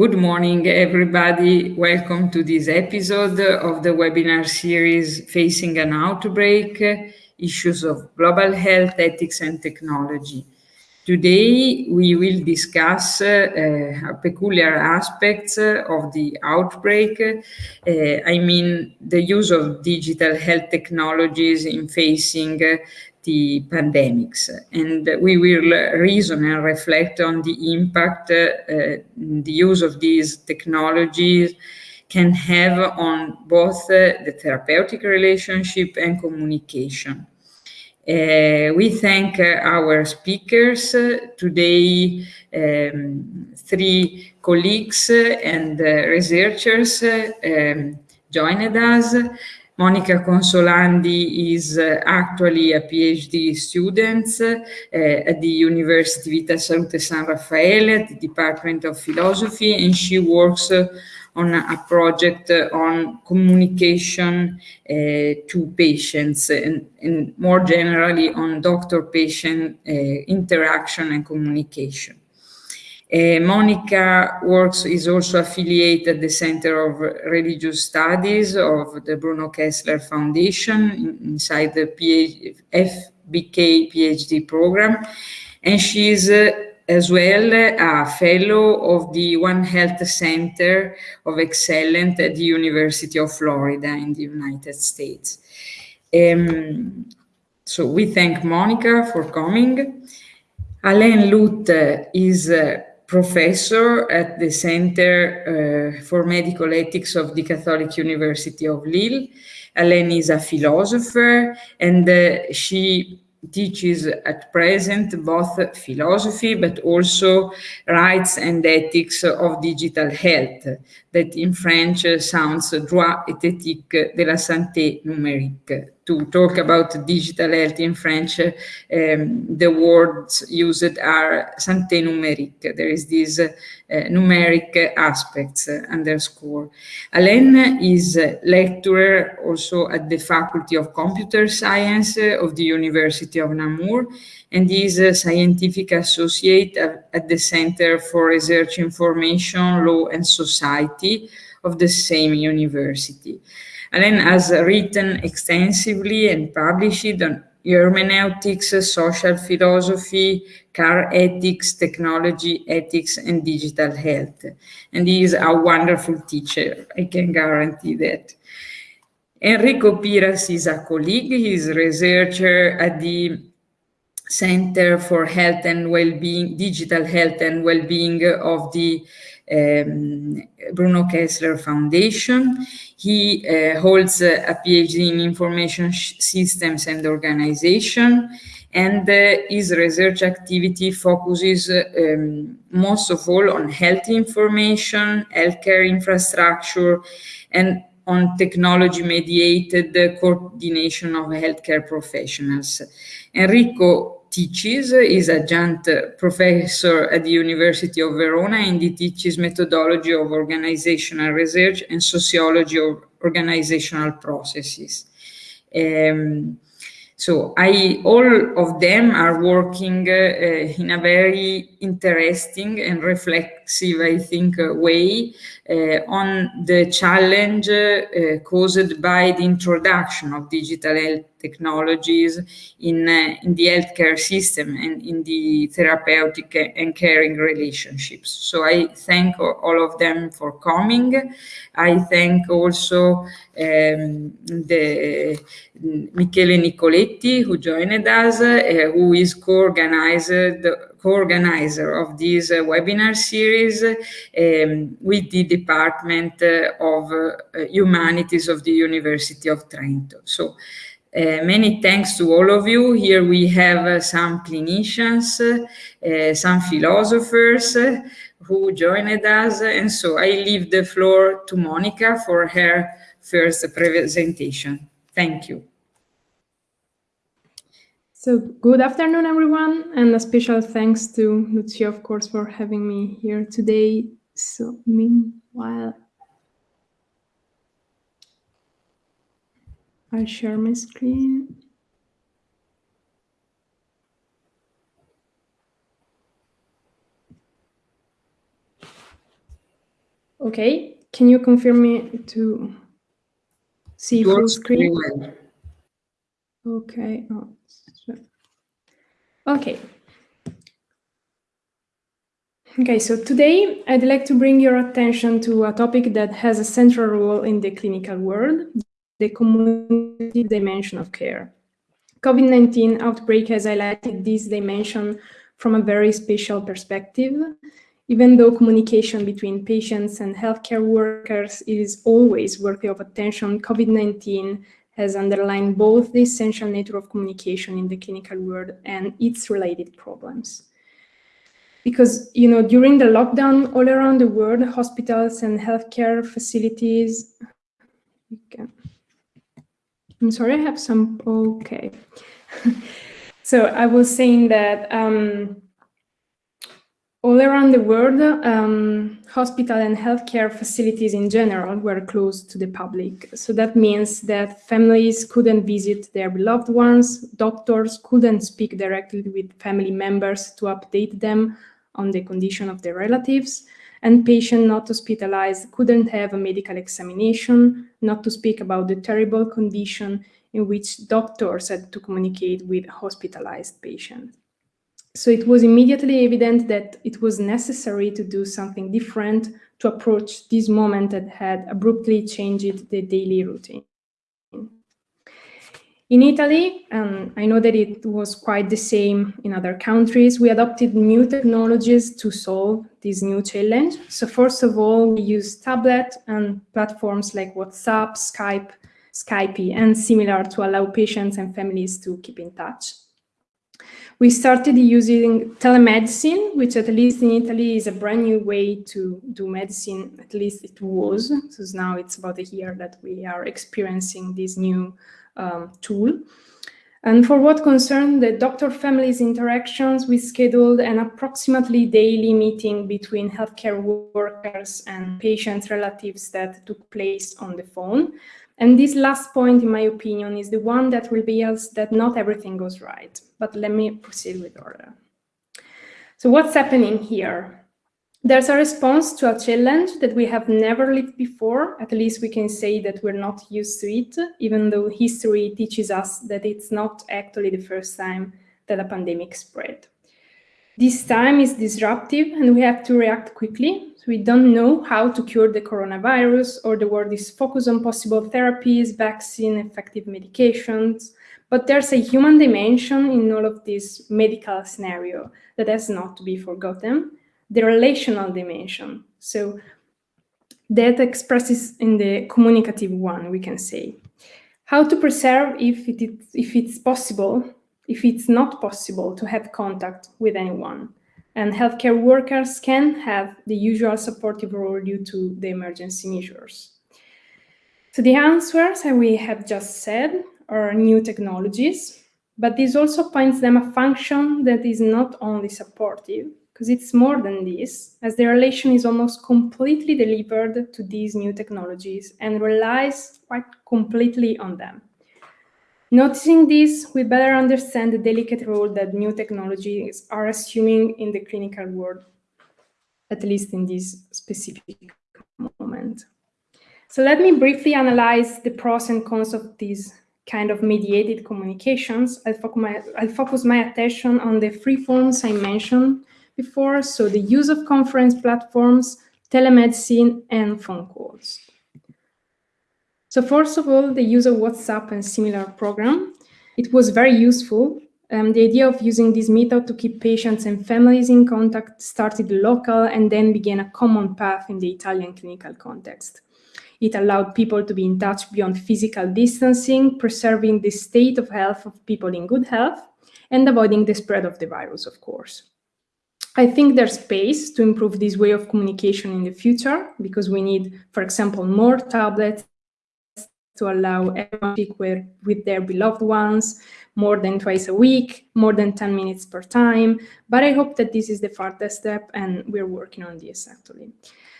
Good morning, everybody. Welcome to this episode of the webinar series Facing an Outbreak, Issues of Global Health, Ethics and Technology. Today, we will discuss uh, peculiar aspects of the outbreak. Uh, I mean, the use of digital health technologies in facing the pandemics. And we will reason and reflect on the impact uh, the use of these technologies can have on both uh, the therapeutic relationship and communication. Uh, we thank uh, our speakers uh, today, um, three colleagues and uh, researchers um, joined us. Monica Consolandi is uh, actually a PhD student uh, at the University Vita Salute San Raffaele at the Department of Philosophy, and she works uh, on a project on communication uh, to patients and, and, more generally on doctor-patient uh, interaction and communication. Uh, Monica works is also affiliated at the Center of Religious Studies of the Bruno Kessler Foundation in, inside the PhD, FBK PhD program, and she is uh, as well a fellow of the One Health Center of Excellence at the University of Florida in the United States. Um, so we thank Monica for coming. Alain Loute is uh, professor at the Center uh, for Medical Ethics of the Catholic University of Lille. Alain is a philosopher and uh, she teaches at present both philosophy but also rights and ethics of digital health that in French sounds droit et éthique de la santé numérique to talk about digital health in French, um, the words used are santé numérique. There is this uh, numeric aspects uh, underscore. Alain is a lecturer also at the Faculty of Computer Science of the University of Namur and is a scientific associate at the Center for Research Information, Law and Society of the same university. Alain has written extensively and published on hermeneutics, social philosophy, care ethics, technology ethics, and digital health. And he is a wonderful teacher, I can guarantee that. Enrico Piras is a colleague, he is a researcher at the Center for Health and Well-being, Digital Health and Well-being of the um, Bruno Kessler Foundation. He uh, holds a PhD in Information Systems and Organization, and uh, his research activity focuses um, most of all on health information, healthcare infrastructure, and on technology-mediated coordination of healthcare professionals. Enrico teaches, is adjunct professor at the University of Verona and he teaches methodology of organizational research and sociology of organizational processes. Um, so I, all of them are working uh, in a very interesting and reflexive, I think, way uh, on the challenge uh, caused by the introduction of digital health technologies in, uh, in the healthcare system and in the therapeutic and caring relationships. So I thank all of them for coming. I thank also um, the Michele Nicoletti who joined us, uh, who is co-organizer co-organizer of this uh, webinar series um, with the Department uh, of uh, Humanities of the University of Trento. So uh, many thanks to all of you. Here we have uh, some clinicians, uh, some philosophers who joined us. And so I leave the floor to Monica for her first presentation. Thank you. So good afternoon, everyone, and a special thanks to Lucia, of course, for having me here today. So meanwhile, I'll share my screen. Okay, can you confirm me to see full screen? Well. Okay. Oh, okay. Okay, so today I'd like to bring your attention to a topic that has a central role in the clinical world, the community dimension of care. COVID-19 outbreak has highlighted this dimension from a very special perspective. Even though communication between patients and healthcare workers is always worthy of attention, COVID-19 has underlined both the essential nature of communication in the clinical world and its related problems. Because, you know, during the lockdown all around the world, hospitals and healthcare facilities, okay. I'm sorry, I have some, okay. so I was saying that um, all around the world, um, hospital and healthcare facilities in general were closed to the public. So that means that families couldn't visit their beloved ones, doctors couldn't speak directly with family members to update them on the condition of their relatives, and patient not hospitalized couldn't have a medical examination, not to speak about the terrible condition in which doctors had to communicate with hospitalized patients. So it was immediately evident that it was necessary to do something different to approach this moment that had abruptly changed the daily routine. In Italy, um, I know that it was quite the same in other countries, we adopted new technologies to solve this new challenge. So first of all, we used tablet and platforms like WhatsApp, Skype, Skype, and similar to allow patients and families to keep in touch. We started using telemedicine, which at least in Italy is a brand new way to do medicine, at least it was. So now it's about a year that we are experiencing this new um, tool. And for what concerned the doctor families interactions, we scheduled an approximately daily meeting between healthcare workers and patients' relatives that took place on the phone. And this last point, in my opinion, is the one that reveals that not everything goes right. But let me proceed with order. So what's happening here? There's a response to a challenge that we have never lived before. At least we can say that we're not used to it, even though history teaches us that it's not actually the first time that a pandemic spread. This time is disruptive and we have to react quickly. So we don't know how to cure the coronavirus or the world is focused on possible therapies, vaccine, effective medications. But there's a human dimension in all of this medical scenario that has not to be forgotten the relational dimension. So that expresses in the communicative one, we can say. How to preserve if, it if it's possible, if it's not possible to have contact with anyone. And healthcare workers can have the usual supportive role due to the emergency measures. So the answers, as we have just said, are new technologies, but this also points them a function that is not only supportive, because it's more than this, as the relation is almost completely delivered to these new technologies and relies quite completely on them. Noticing this, we better understand the delicate role that new technologies are assuming in the clinical world, at least in this specific moment. So let me briefly analyze the pros and cons of these kind of mediated communications. I'll, focus my, I'll focus my attention on the three forms I mentioned before, so the use of conference platforms, telemedicine, and phone calls. So first of all, the use of WhatsApp and similar program. It was very useful. Um, the idea of using this method to keep patients and families in contact started local and then began a common path in the Italian clinical context. It allowed people to be in touch beyond physical distancing, preserving the state of health of people in good health, and avoiding the spread of the virus, of course. I think there's space to improve this way of communication in the future because we need, for example, more tablets to allow everyone to speak with, their beloved ones more than twice a week, more than 10 minutes per time. But I hope that this is the farthest step and we're working on this actually.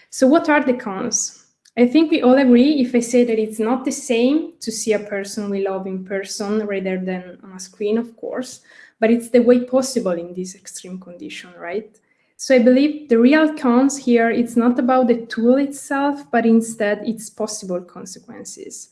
So what are the cons? I think we all agree if I say that it's not the same to see a person we love in person rather than on a screen, of course, but it's the way possible in this extreme condition, right? So I believe the real cons here, it's not about the tool itself, but instead its possible consequences.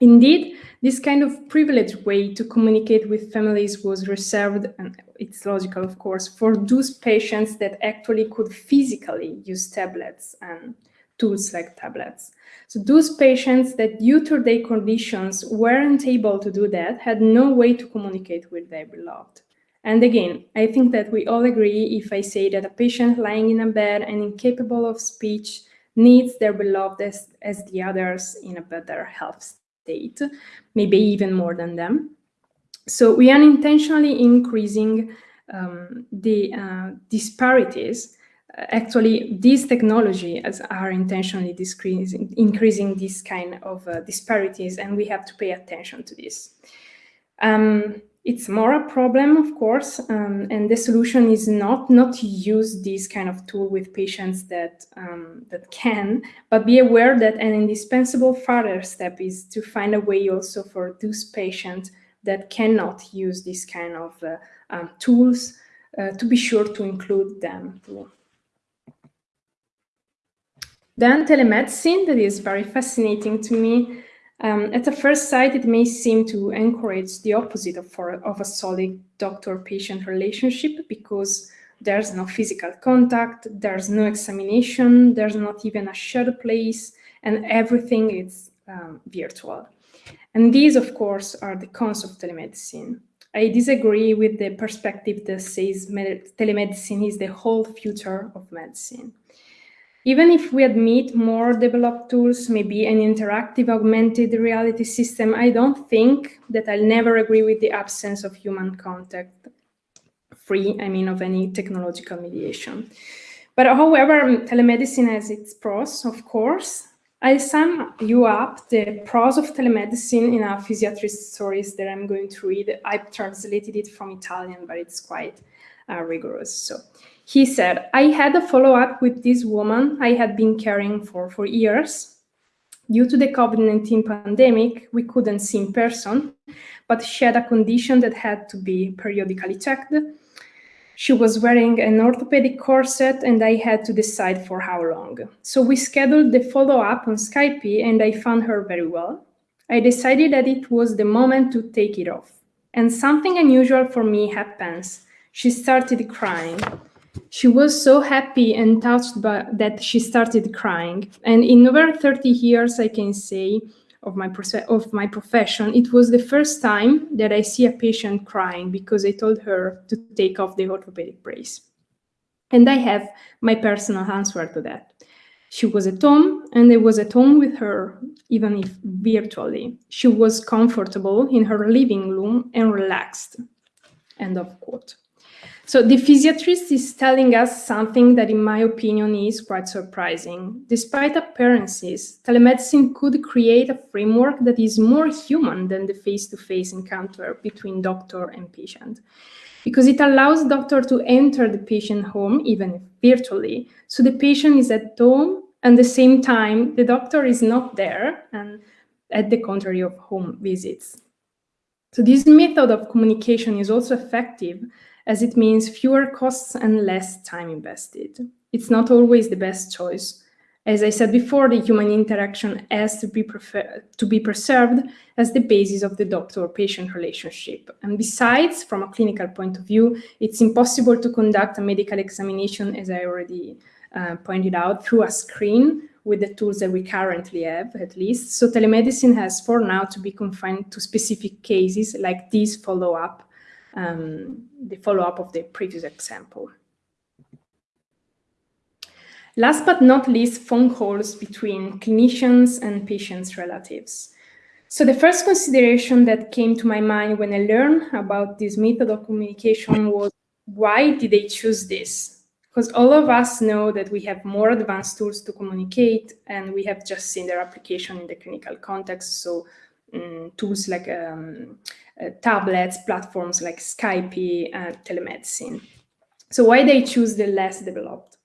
Indeed, this kind of privileged way to communicate with families was reserved, and it's logical, of course, for those patients that actually could physically use tablets and tools like tablets. So those patients that due to their conditions weren't able to do that had no way to communicate with their beloved. And again, I think that we all agree if I say that a patient lying in a bed and incapable of speech needs their beloved as, as the others in a better health state, maybe even more than them. So we are intentionally increasing um, the uh, disparities. Actually, these technologies are intentionally increasing this kind of uh, disparities, and we have to pay attention to this. Um, it's more a problem, of course, um, and the solution is not not to use this kind of tool with patients that um, that can, but be aware that an indispensable further step is to find a way also for those patients that cannot use this kind of uh, um, tools uh, to be sure to include them too. Then telemedicine, that is very fascinating to me. Um, at the first sight, it may seem to encourage the opposite of, for, of a solid doctor-patient relationship because there's no physical contact, there's no examination, there's not even a shared place, and everything is um, virtual. And these, of course, are the cons of telemedicine. I disagree with the perspective that says telemedicine is the whole future of medicine. Even if we admit more developed tools, maybe an interactive augmented reality system, I don't think that I'll never agree with the absence of human contact, free, I mean, of any technological mediation. But however, telemedicine has its pros, of course. I sum you up the pros of telemedicine in a physiatrist stories that I'm going to read. I've translated it from Italian, but it's quite uh, rigorous. So he said, I had a follow-up with this woman I had been caring for for years. Due to the COVID-19 pandemic, we couldn't see in person, but she had a condition that had to be periodically checked. She was wearing an orthopedic corset and I had to decide for how long. So we scheduled the follow-up on Skype and I found her very well. I decided that it was the moment to take it off. And something unusual for me happens. She started crying. She was so happy and touched by that she started crying. And in over 30 years, I can say, of my, of my profession, it was the first time that I see a patient crying because I told her to take off the orthopedic brace. And I have my personal answer to that. She was at home and I was at home with her, even if virtually. She was comfortable in her living room and relaxed. End of quote. So the physiatrist is telling us something that, in my opinion, is quite surprising. Despite appearances, telemedicine could create a framework that is more human than the face-to-face -face encounter between doctor and patient. Because it allows doctor to enter the patient home, even virtually, so the patient is at home, and the same time, the doctor is not there, and at the contrary of home visits. So this method of communication is also effective as it means fewer costs and less time invested. It's not always the best choice. As I said before, the human interaction has to be, to be preserved as the basis of the doctor-patient relationship. And besides, from a clinical point of view, it's impossible to conduct a medical examination, as I already uh, pointed out, through a screen with the tools that we currently have, at least. So telemedicine has, for now, to be confined to specific cases like this follow-up um, the follow-up of the previous example. Last but not least, phone calls between clinicians and patients' relatives. So the first consideration that came to my mind when I learned about this method of communication was, why did they choose this? Because all of us know that we have more advanced tools to communicate, and we have just seen their application in the clinical context. So um, tools like um, Uh, tablets, platforms like Skype, and telemedicine. So why they choose the less developed?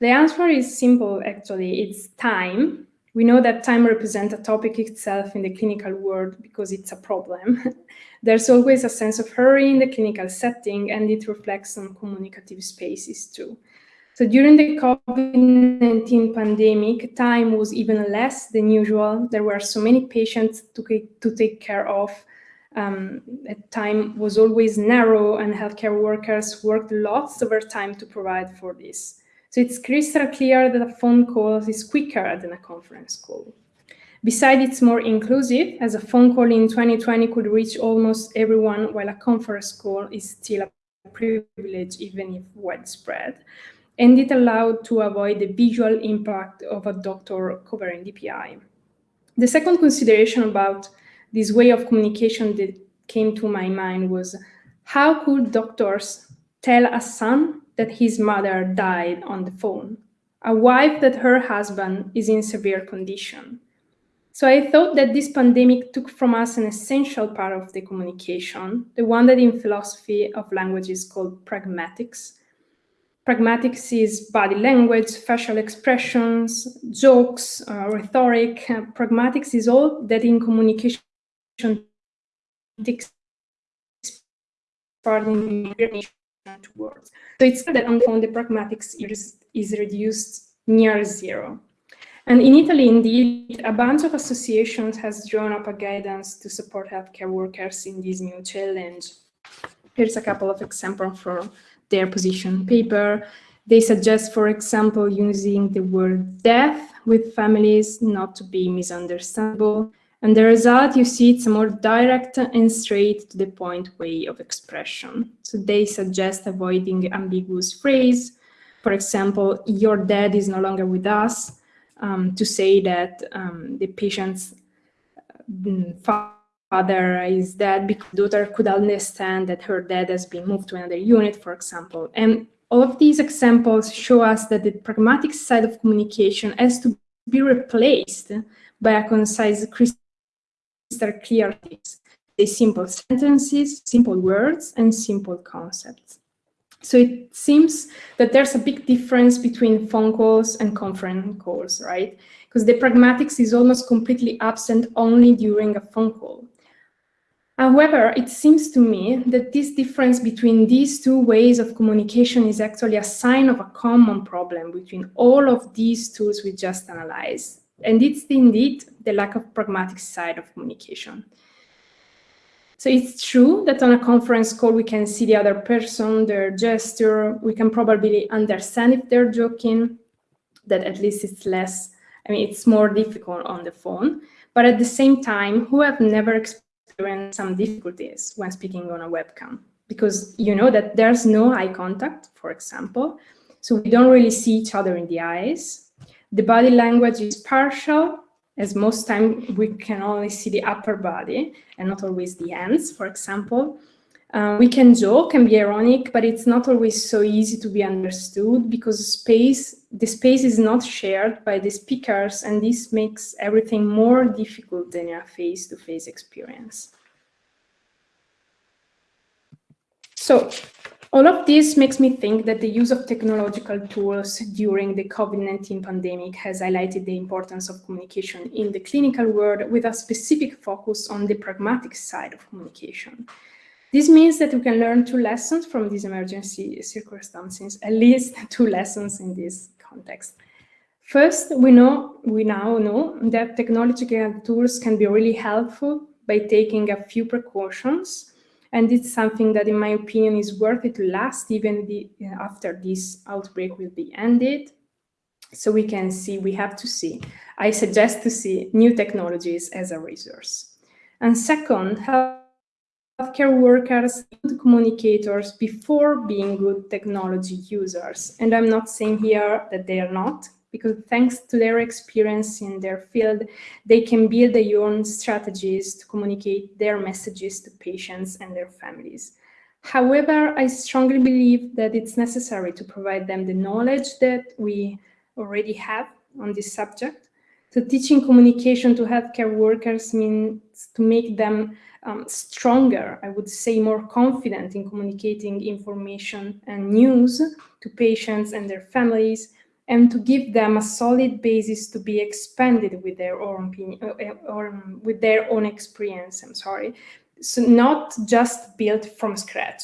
The answer is simple, actually. It's time. We know that time represents a topic itself in the clinical world because it's a problem. There's always a sense of hurry in the clinical setting, and it reflects on communicative spaces too. So during the COVID-19 pandemic, time was even less than usual. There were so many patients to, to take care of. Um, time was always narrow and healthcare workers worked lots of time to provide for this. So it's crystal clear that a phone call is quicker than a conference call. Besides, it's more inclusive, as a phone call in 2020 could reach almost everyone, while a conference call is still a privilege, even if widespread. And it allowed to avoid the visual impact of a doctor covering DPI. The second consideration about this way of communication that came to my mind was how could doctors tell a son that his mother died on the phone, a wife that her husband is in severe condition. So I thought that this pandemic took from us an essential part of the communication, the one that in philosophy of language is called pragmatics. Pragmatics is body language, facial expressions, jokes, uh, rhetoric. Pragmatics is all that in communication part in words. So it's clear that on the phone, the pragmatics is, is reduced near zero. And in Italy, indeed, a bunch of associations has drawn up a guidance to support healthcare workers in this new challenge. Here's a couple of examples from their position paper. They suggest, for example, using the word death with families not to be misunderstandable, and the result, you see, it's a more direct and straight to the point way of expression. So they suggest avoiding ambiguous phrase. For example, your dad is no longer with us, um, to say that um, the patient's mm, father is dead because daughter could understand that her dad has been moved to another unit, for example. And all of these examples show us that the pragmatic side of communication has to be replaced by a concise are clear things. They simple sentences, simple words, and simple concepts. So it seems that there's a big difference between phone calls and conference calls, right? Because the pragmatics is almost completely absent only during a phone call. However, it seems to me that this difference between these two ways of communication is actually a sign of a common problem between all of these tools we just analyzed. And it's indeed the lack of pragmatic side of communication. So it's true that on a conference call, we can see the other person, their gesture, we can probably understand if they're joking, that at least it's less, I mean, it's more difficult on the phone. But at the same time, who have never experienced some difficulties when speaking on a webcam? Because you know that there's no eye contact, for example, so we don't really see each other in the eyes. The body language is partial, as most time we can only see the upper body and not always the hands, for example. Um, we can joke and be ironic, but it's not always so easy to be understood because space, the space is not shared by the speakers, and this makes everything more difficult than a face-to-face -face experience. So all of this makes me think that the use of technological tools during the COVID-19 pandemic has highlighted the importance of communication in the clinical world with a specific focus on the pragmatic side of communication. This means that we can learn two lessons from these emergency circumstances, at least two lessons in this context. First, we know we now know that technological tools can be really helpful by taking a few precautions and it's something that, in my opinion, is worth it to last even the, uh, after this outbreak will be ended. So we can see, we have to see. I suggest to see new technologies as a resource. And second, healthcare workers, good communicators before being good technology users. And I'm not saying here that they are not, because thanks to their experience in their field, they can build their own strategies to communicate their messages to patients and their families. However, I strongly believe that it's necessary to provide them the knowledge that we already have on this subject. So teaching communication to healthcare workers means to make them um, stronger, I would say more confident in communicating information and news to patients and their families, and to give them a solid basis to be expanded with their own opinion, uh, or um, with their own experience. I'm sorry, so not just built from scratch.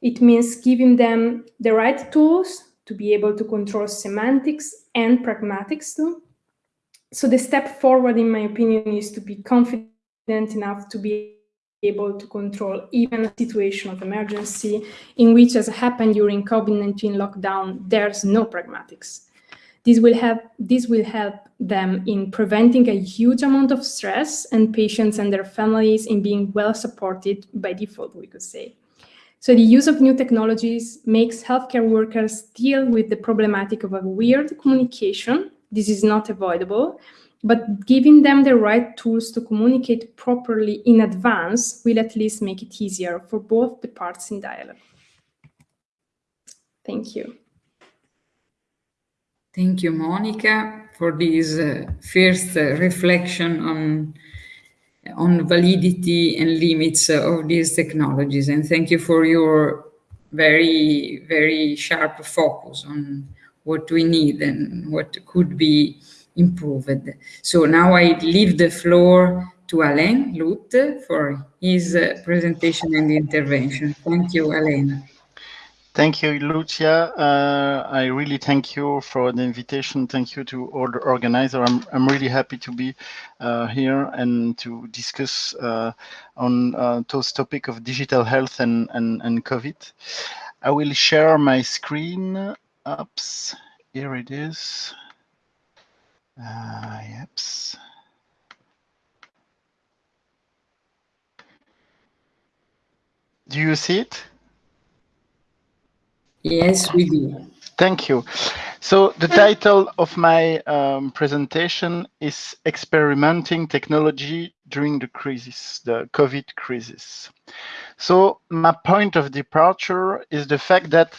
It means giving them the right tools to be able to control semantics and pragmatics too. So the step forward, in my opinion, is to be confident enough to be able to control even a situation of emergency in which, as happened during COVID-19 lockdown, there's no pragmatics. This will, have, this will help them in preventing a huge amount of stress and patients and their families in being well supported by default, we could say. So the use of new technologies makes healthcare workers deal with the problematic of a weird communication. This is not avoidable, but giving them the right tools to communicate properly in advance will at least make it easier for both the parts in dialogue. Thank you. Thank you, Monica, for this uh, first uh, reflection on on validity and limits of these technologies. And thank you for your very, very sharp focus on what we need and what could be improved. So now I leave the floor to Alain Loute for his uh, presentation and intervention. Thank you, Alain. Thank you, Lucia. Uh, I really thank you for the invitation. Thank you to all the organizers. I'm, I'm really happy to be uh, here and to discuss uh, on uh, those topic of digital health and, and, and COVID. I will share my screen. Oops, here it is. Uh, yeps. Do you see it? Yes, we do. Thank you. So the title of my um, presentation is Experimenting Technology During the Crisis, the COVID crisis. So my point of departure is the fact that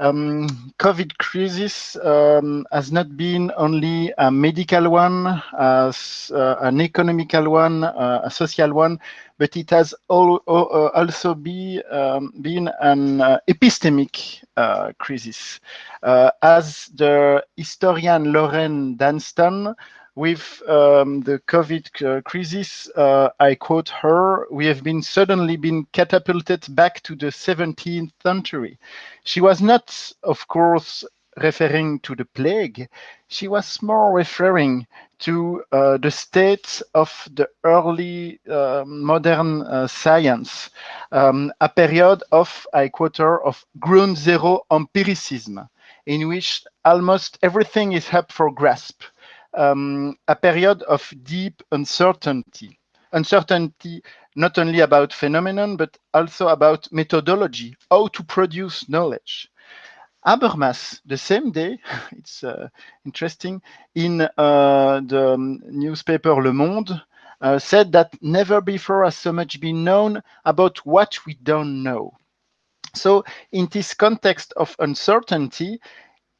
um, COVID crisis um, has not been only a medical one, as, uh, an economical one, uh, a social one, but it has all, uh, also be, um, been an uh, epistemic uh, crisis. Uh, as the historian Lorraine Daston with um, the COVID uh, crisis, uh, I quote her, we have been suddenly been catapulted back to the 17th century. She was not, of course, referring to the plague. She was more referring to uh, the state of the early uh, modern uh, science, um, a period of, I quote her, of ground zero empiricism, in which almost everything is up for grasp um, a period of deep uncertainty. Uncertainty not only about phenomenon, but also about methodology, how to produce knowledge. Habermas, the same day, it's uh, interesting, in uh, the newspaper Le Monde, uh, said that never before has so much been known about what we don't know. So in this context of uncertainty,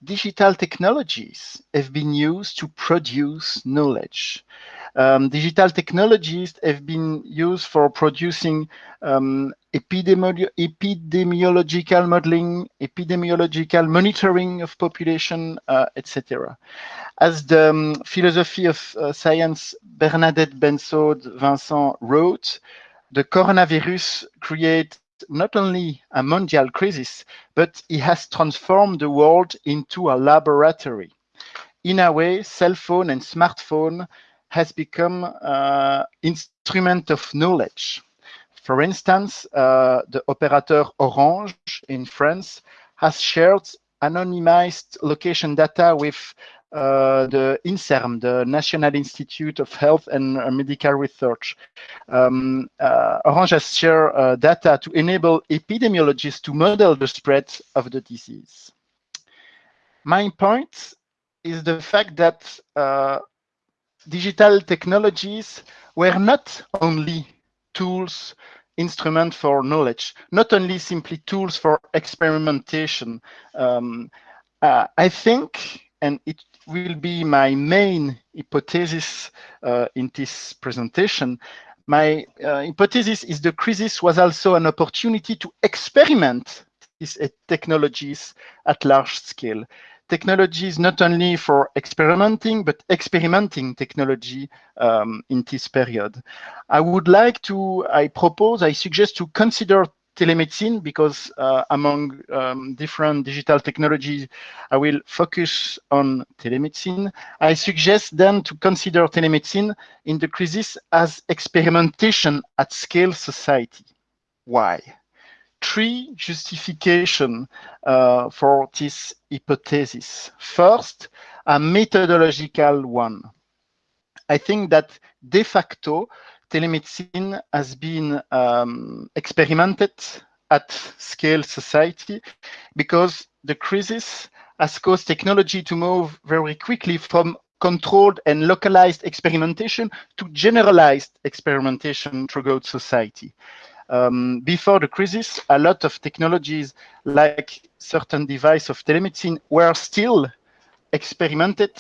digital technologies have been used to produce knowledge. Um, digital technologies have been used for producing um, epidemi epidemiological modeling, epidemiological monitoring of population, uh, etc. As the um, philosophy of uh, science Bernadette Bensaude-Vincent wrote, the coronavirus create not only a mondial crisis, but it has transformed the world into a laboratory. In a way, cell phone and smartphone has become uh, instrument of knowledge. For instance, uh, the operator Orange in France has shared anonymized location data with uh, the INSERM, the National Institute of Health and uh, Medical Research. Um, uh, Orange has shared uh, data to enable epidemiologists to model the spread of the disease. My point is the fact that uh, digital technologies were not only tools instrument for knowledge, not only simply tools for experimentation. Um, uh, I think, and it will be my main hypothesis uh, in this presentation. My uh, hypothesis is the crisis was also an opportunity to experiment these technologies at large scale. technologies not only for experimenting, but experimenting technology um, in this period. I would like to, I propose, I suggest to consider telemedicine because uh, among um, different digital technologies, I will focus on telemedicine. I suggest then to consider telemedicine in the crisis as experimentation at scale society. Why? Three justification uh, for this hypothesis. First, a methodological one. I think that de facto, telemedicine has been um, experimented at scale society because the crisis has caused technology to move very quickly from controlled and localized experimentation to generalized experimentation throughout society. Um, before the crisis, a lot of technologies like certain device of telemedicine were still experimented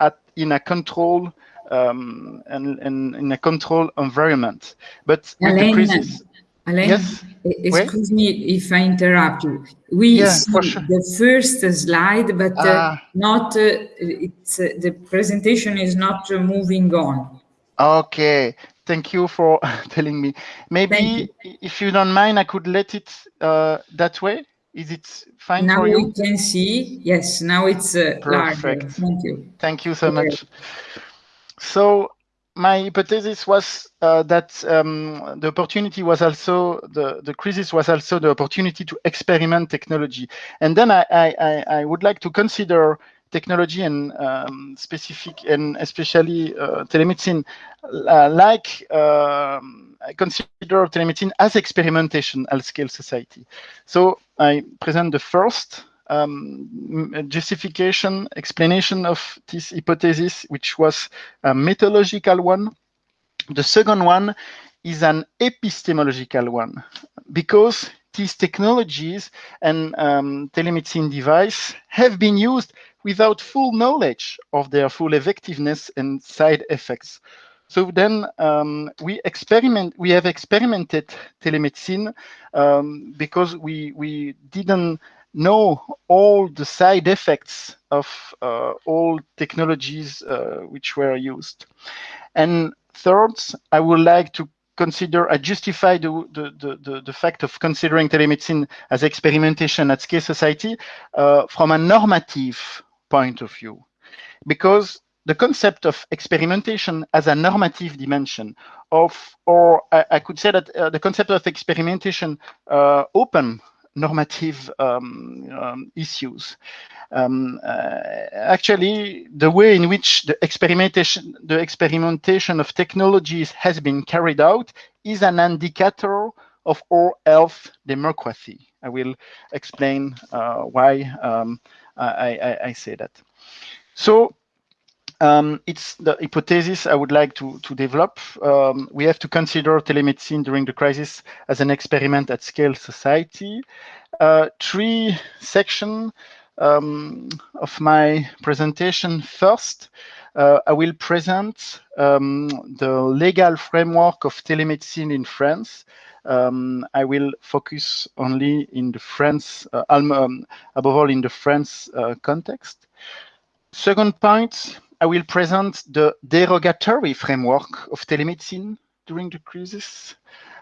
at in a control um, and, and, in a control environment. But Alain, the crisis, Alain, yes? excuse Wait? me if I interrupt you. We yeah, see sure. the first slide, but uh, ah. not uh, it's uh, the presentation is not uh, moving on. Okay, thank you for telling me. Maybe you. if you don't mind, I could let it uh, that way. Is it fine now for you? Now we can see. Yes, now it's uh, Perfect. Larger. Thank you. Thank you so okay. much. So my hypothesis was uh, that um, the opportunity was also the the crisis was also the opportunity to experiment technology, and then I I, I would like to consider technology and um, specific and especially uh, telemedicine uh, like um, I consider telemedicine as experimentation at scale society. So I present the first um, justification, explanation of this hypothesis, which was a methodological one. The second one is an epistemological one, because these technologies and um, telemedicine device have been used without full knowledge of their full effectiveness and side effects. So then um, we experiment. We have experimented telemedicine um, because we we didn't know all the side effects of uh, all technologies uh, which were used. And third, I would like to consider, I justify the, the, the, the, fact of considering telemedicine as experimentation at scale society uh, from a normative point of view. Because the concept of experimentation as a normative dimension of, or I, I could say that uh, the concept of experimentation uh, open normative um, um, issues. Um, uh, actually, the way in which the experimentation, the experimentation of technologies has been carried out is an indicator of our health democracy. I will explain uh, why um, I, I, I, say that. So um, it's the hypothesis I would like to, to develop. Um, we have to consider telemedicine during the crisis as an experiment at scale society. Uh, three section um, of my presentation. First, uh, I will present um, the legal framework of telemedicine in France. Um, I will focus only in the France, uh, um, above all in the France uh, context. Second point, I will present the derogatory framework of telemedicine during the crisis.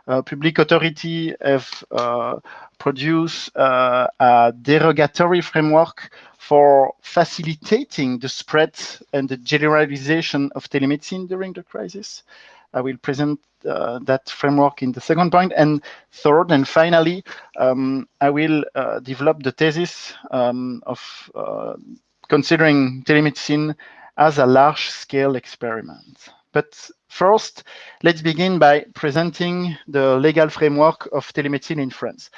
Uh, public authority have uh, produced uh, a derogatory framework for facilitating the spread and the generalization of telemedicine during the crisis. I will present uh, that framework in the second point. And third and finally, um, I will uh, develop the thesis um, of uh, considering telemedicine as a large-scale experiment. But first, let's begin by presenting the legal framework of telemedicine in France.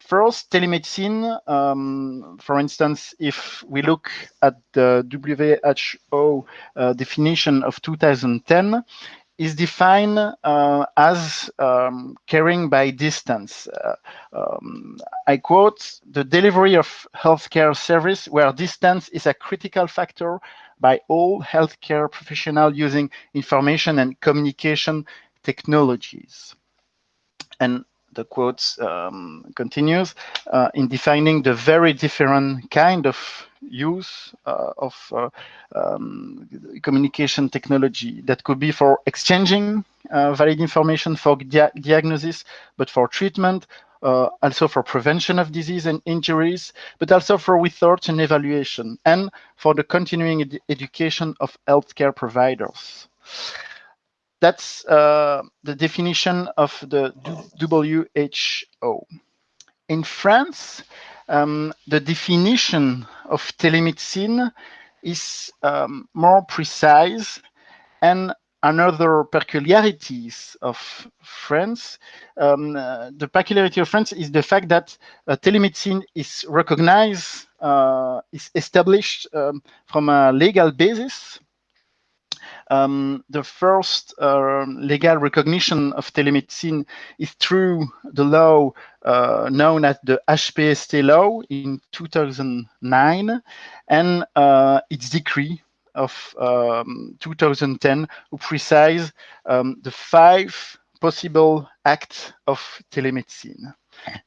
First, telemedicine, um, for instance, if we look at the WHO uh, definition of 2010, is defined uh, as um, caring by distance. Uh, um, I quote, the delivery of healthcare service where distance is a critical factor by all healthcare professionals using information and communication technologies. And the quote um, continues, uh, in defining the very different kind of use uh, of uh, um, communication technology that could be for exchanging uh, valid information for dia diagnosis, but for treatment, uh, also for prevention of disease and injuries, but also for research and evaluation, and for the continuing ed education of healthcare providers. That's uh, the definition of the WHO. In France, um, the definition of telemedicine is um, more precise and another peculiarities of France, um, uh, the peculiarity of France is the fact that uh, telemedicine is recognized, uh, is established um, from a legal basis. Um, the first uh, legal recognition of telemedicine is through the law uh, known as the HPST law in 2009 and uh, its decree of um, 2010 who precise um, the five possible acts of telemedicine.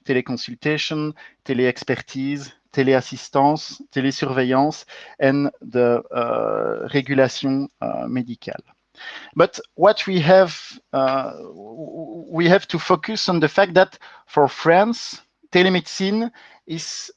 Teleconsultation, teleexpertise, téléassistance, télésurveillance, and the uh, regulation uh, médicale. But what we have, uh, we have to focus on the fact that for France, telemedicine is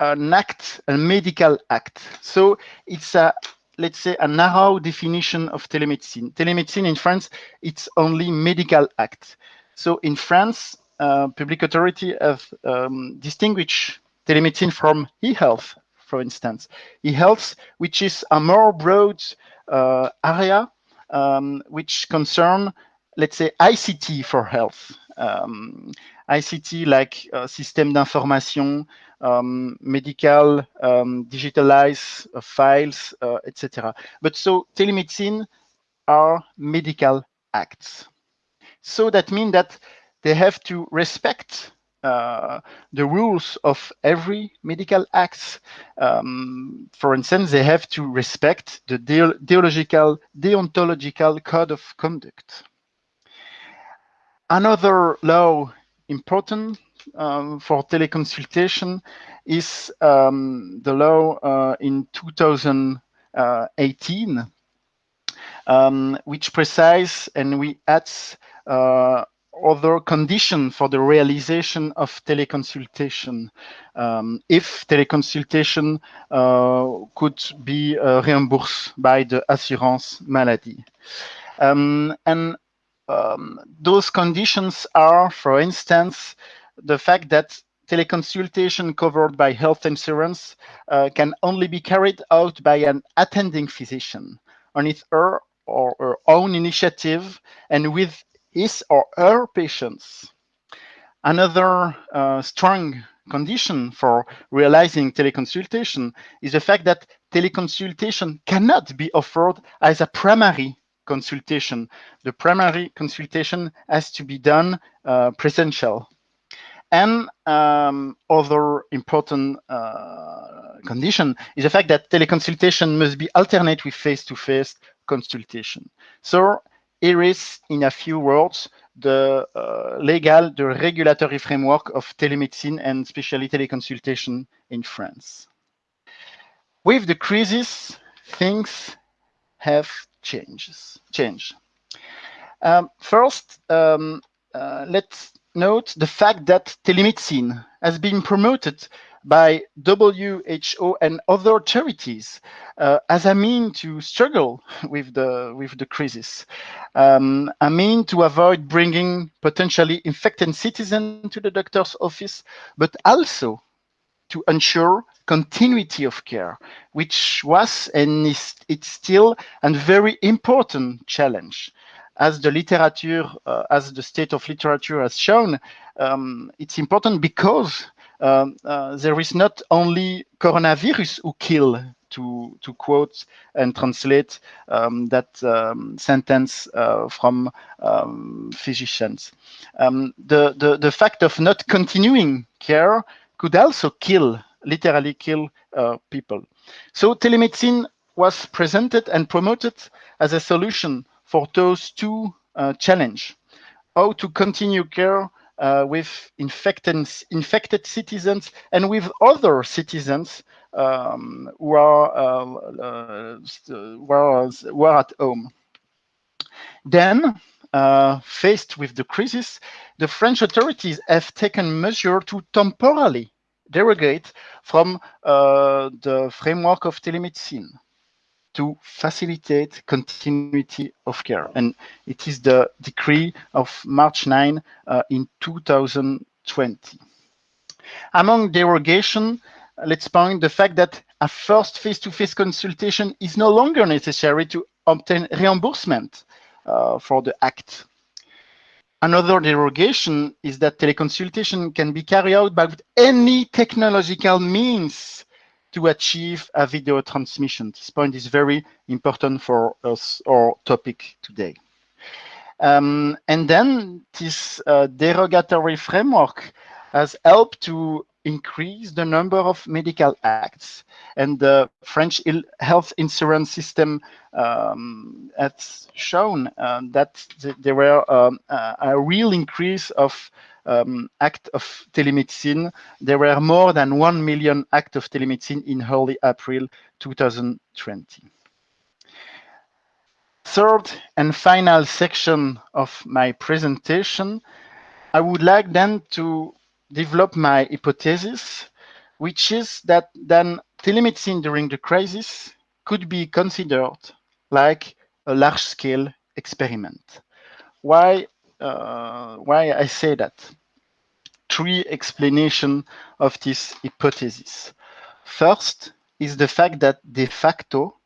an act, a medical act. So it's a, let's say, a narrow definition of telemedicine. Telemedicine in France, it's only medical act. So in France, uh, public authority have um, distinguished telemedicine from e-health, for instance. E-health, which is a more broad uh, area um, which concern, let's say, ICT for health. Um, ICT like uh, system d'information, um, medical, um, digitalized uh, files, uh, etc. But so telemedicine are medical acts. So that means that they have to respect uh, the rules of every medical act. Um, for instance, they have to respect the deological, deontological code of conduct. Another law important um, for teleconsultation is um, the law uh, in 2018, um, which precise and we add uh, other condition for the realization of teleconsultation um, if teleconsultation uh, could be uh, reimbursed by the assurance maladie. Um, and um, those conditions are, for instance, the fact that teleconsultation covered by health insurance uh, can only be carried out by an attending physician on his or her own initiative and with his or her patients. Another uh, strong condition for realizing teleconsultation is the fact that teleconsultation cannot be offered as a primary consultation. The primary consultation has to be done uh, presential. And um, other important uh, condition is the fact that teleconsultation must be alternate with face-to-face -face consultation. So here is, in a few words, the uh, legal, the regulatory framework of telemedicine and especially teleconsultation in France. With the crisis, things have changes, change. Um, first, um, uh, let's note the fact that telemedicine has been promoted by WHO and other charities uh, as a mean to struggle with the with the crisis, um, a mean to avoid bringing potentially infected citizens to the doctor's office, but also to ensure continuity of care, which was and is it's still a very important challenge. As the literature, uh, as the state of literature has shown, um, it's important because um, uh, there is not only coronavirus who kill, to, to quote and translate um, that um, sentence uh, from um, physicians. Um, the, the, the fact of not continuing care could also kill, literally kill uh, people. So telemedicine was presented and promoted as a solution for those two uh, challenge. How to continue care uh, with infected, infected citizens and with other citizens um, who are uh, who are, who are at home. Then, uh, faced with the crisis, the French authorities have taken measure to temporarily derogate from uh, the framework of telemedicine to facilitate continuity of care. And it is the decree of March 9 uh, in 2020. Among derogation, let's point the fact that a first face-to-face -face consultation is no longer necessary to obtain reimbursement uh, for the act. Another derogation is that teleconsultation can be carried out by any technological means to achieve a video transmission. This point is very important for us, our topic today. Um, and then this uh, derogatory framework has helped to increase the number of medical acts. And the French health insurance system um, has shown uh, that th there were um, a real increase of um, act of telemedicine. There were more than 1 million acts of telemedicine in early April 2020. Third and final section of my presentation, I would like then to develop my hypothesis, which is that then telemedicine during the crisis could be considered like a large-scale experiment. Why, uh, why I say that? Three explanations of this hypothesis. First is the fact that de facto,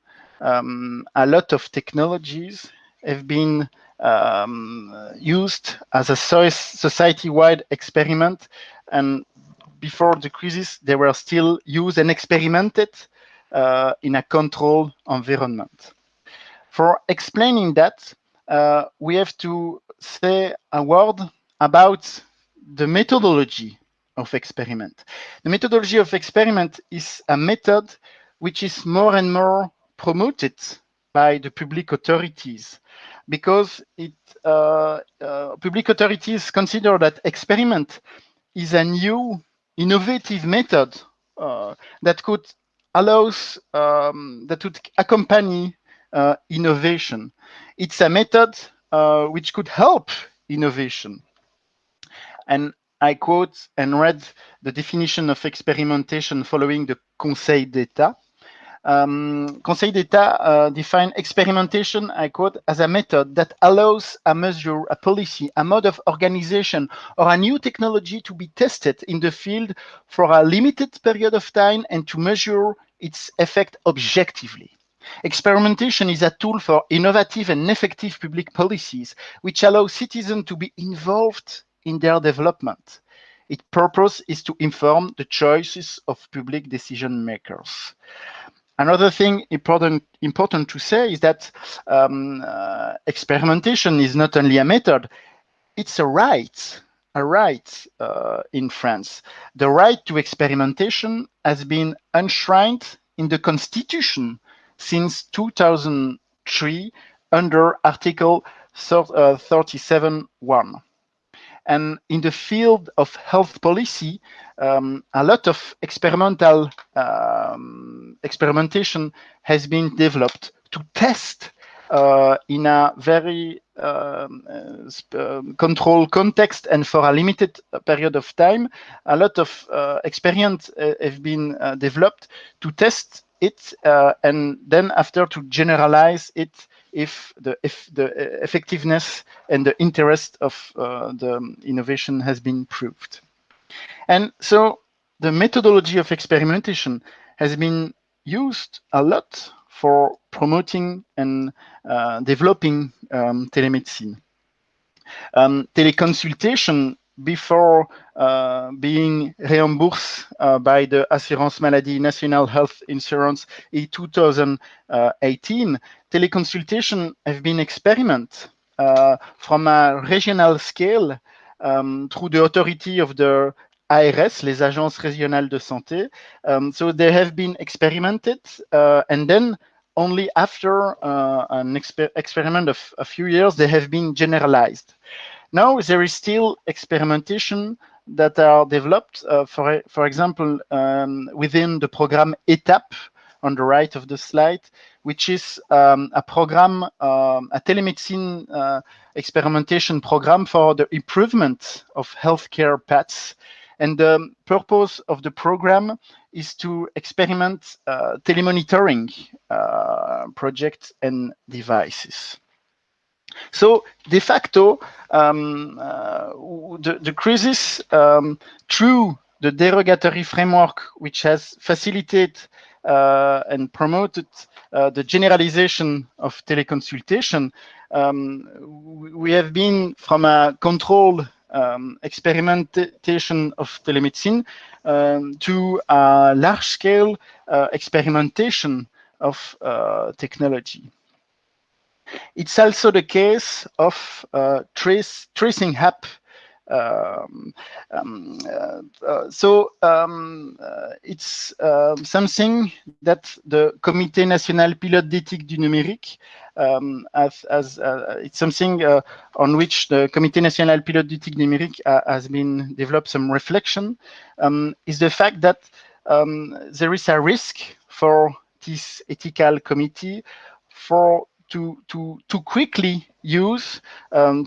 um, a lot of technologies have been um, used as a society-wide experiment. And before the crisis, they were still used and experimented uh, in a controlled environment. For explaining that, uh, we have to say a word about the methodology of experiment. The methodology of experiment is a method which is more and more promoted by the public authorities because it uh, uh, public authorities consider that experiment is a new innovative method uh, that could allows um, that would accompany uh, innovation. It's a method uh, which could help innovation. And I quote and read the definition of experimentation following the Conseil d'État. Um, Conseil d'État uh, defined experimentation, I quote, as a method that allows a measure, a policy, a mode of organization, or a new technology to be tested in the field for a limited period of time and to measure its effect objectively. Experimentation is a tool for innovative and effective public policies, which allow citizens to be involved in their development. Its purpose is to inform the choices of public decision makers. Another thing important important to say is that um, uh, experimentation is not only a method, it's a right, a right uh, in France. The right to experimentation has been enshrined in the constitution since 2003 under Article 37.1. Uh, and in the field of health policy, um, a lot of experimental um, experimentation has been developed to test uh, in a very um, uh, um, controlled context and for a limited period of time. A lot of uh, experience uh, have been uh, developed to test it uh, and then after to generalize it if the if the uh, effectiveness and the interest of uh, the innovation has been proved. And so the methodology of experimentation has been used a lot for promoting and uh, developing um, telemedicine. Um, teleconsultation before uh, being reimbursed uh, by the Assurance Maladie National Health Insurance in 2018, teleconsultation have been experiment uh, from a regional scale um, through the authority of the ARS, les agences régionales de santé. Um, so they have been experimented uh, and then only after uh, an exper experiment of a few years, they have been generalized. Now there is still experimentation that are developed, uh, for, for example, um, within the program ETAPES on the right of the slide, which is um, a program, um, a telemedicine uh, experimentation program for the improvement of healthcare paths. And the purpose of the program is to experiment uh, telemonitoring uh, projects and devices. So de facto, um, uh, the, the, crisis um, through the derogatory framework, which has facilitated uh, and promoted uh, the generalization of teleconsultation, um, we have been from a control um, experimentation of telemedicine um, to a large-scale uh, experimentation of uh, technology. It's also the case of uh, trace, tracing app. Um, um, uh, uh, so um, uh, it's um, something that the Comité National Pilote d'éthique du numérique um, as, as uh, it's something uh, on which the Comité National Pilote d'éthique du numérique has been developed some reflection is the fact that there is a risk for this ethical committee for to, to, to quickly use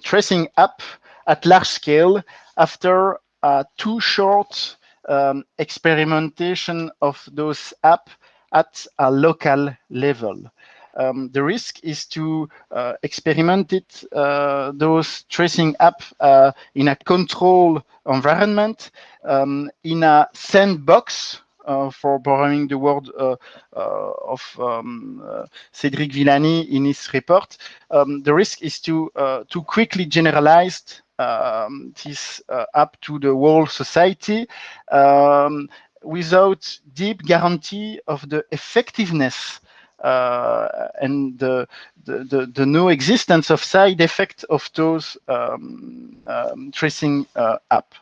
tracing app at large scale after a too short um, experimentation of those app at a local level. Um, the risk is to uh, experiment it, uh, those tracing app uh, in a control environment, um, in a sandbox uh, for borrowing the word uh, uh, of um, Cédric Villani in his report, um, the risk is to to quickly generalize um, this up to the whole society um, without deep guarantee of the effectiveness uh, and the, the, the, the, no existence of side effect of those um, um, tracing uh, app.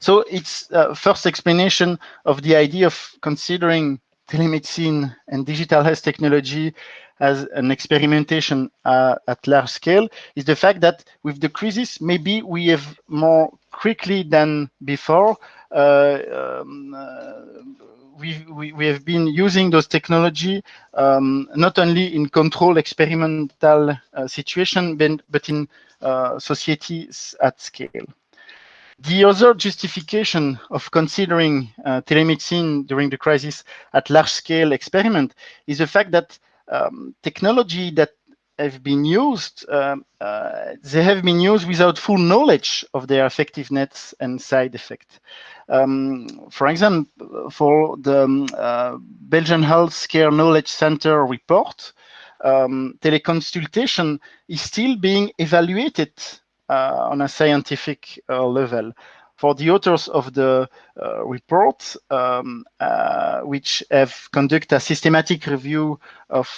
So it's uh, first explanation of the idea of considering telemedicine and digital health technology as an experimentation uh, at large scale is the fact that with the crisis, maybe we have more quickly than before, uh, um, uh, we, we, we, have been using those technology um, not only in control experimental uh, situation, but, but in uh, societies at scale. The other justification of considering uh, telemedicine during the crisis at large-scale experiment is the fact that um, technology that have been used, um, uh, they have been used without full knowledge of their effectiveness and side effect. Um, for example, for the um, uh, Belgian Healthcare Knowledge Center report, um, teleconsultation is still being evaluated uh, on a scientific uh, level. For the authors of the uh, report, um, which have conducted a systematic review of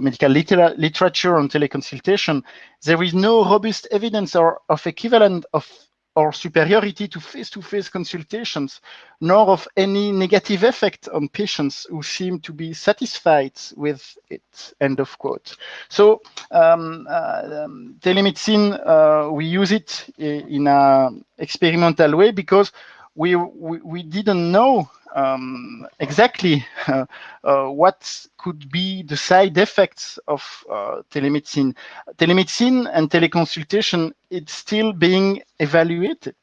medical liter literature on teleconsultation, there is no robust evidence or of equivalent of or superiority to face-to-face -face consultations, nor of any negative effect on patients who seem to be satisfied with it, end of quote. So um, uh, um, telemedicine, uh, we use it in an experimental way because we, we, didn't know um, exactly uh, uh, what could be the side effects of uh, telemedicine. Telemedicine and teleconsultation, it's still being evaluated.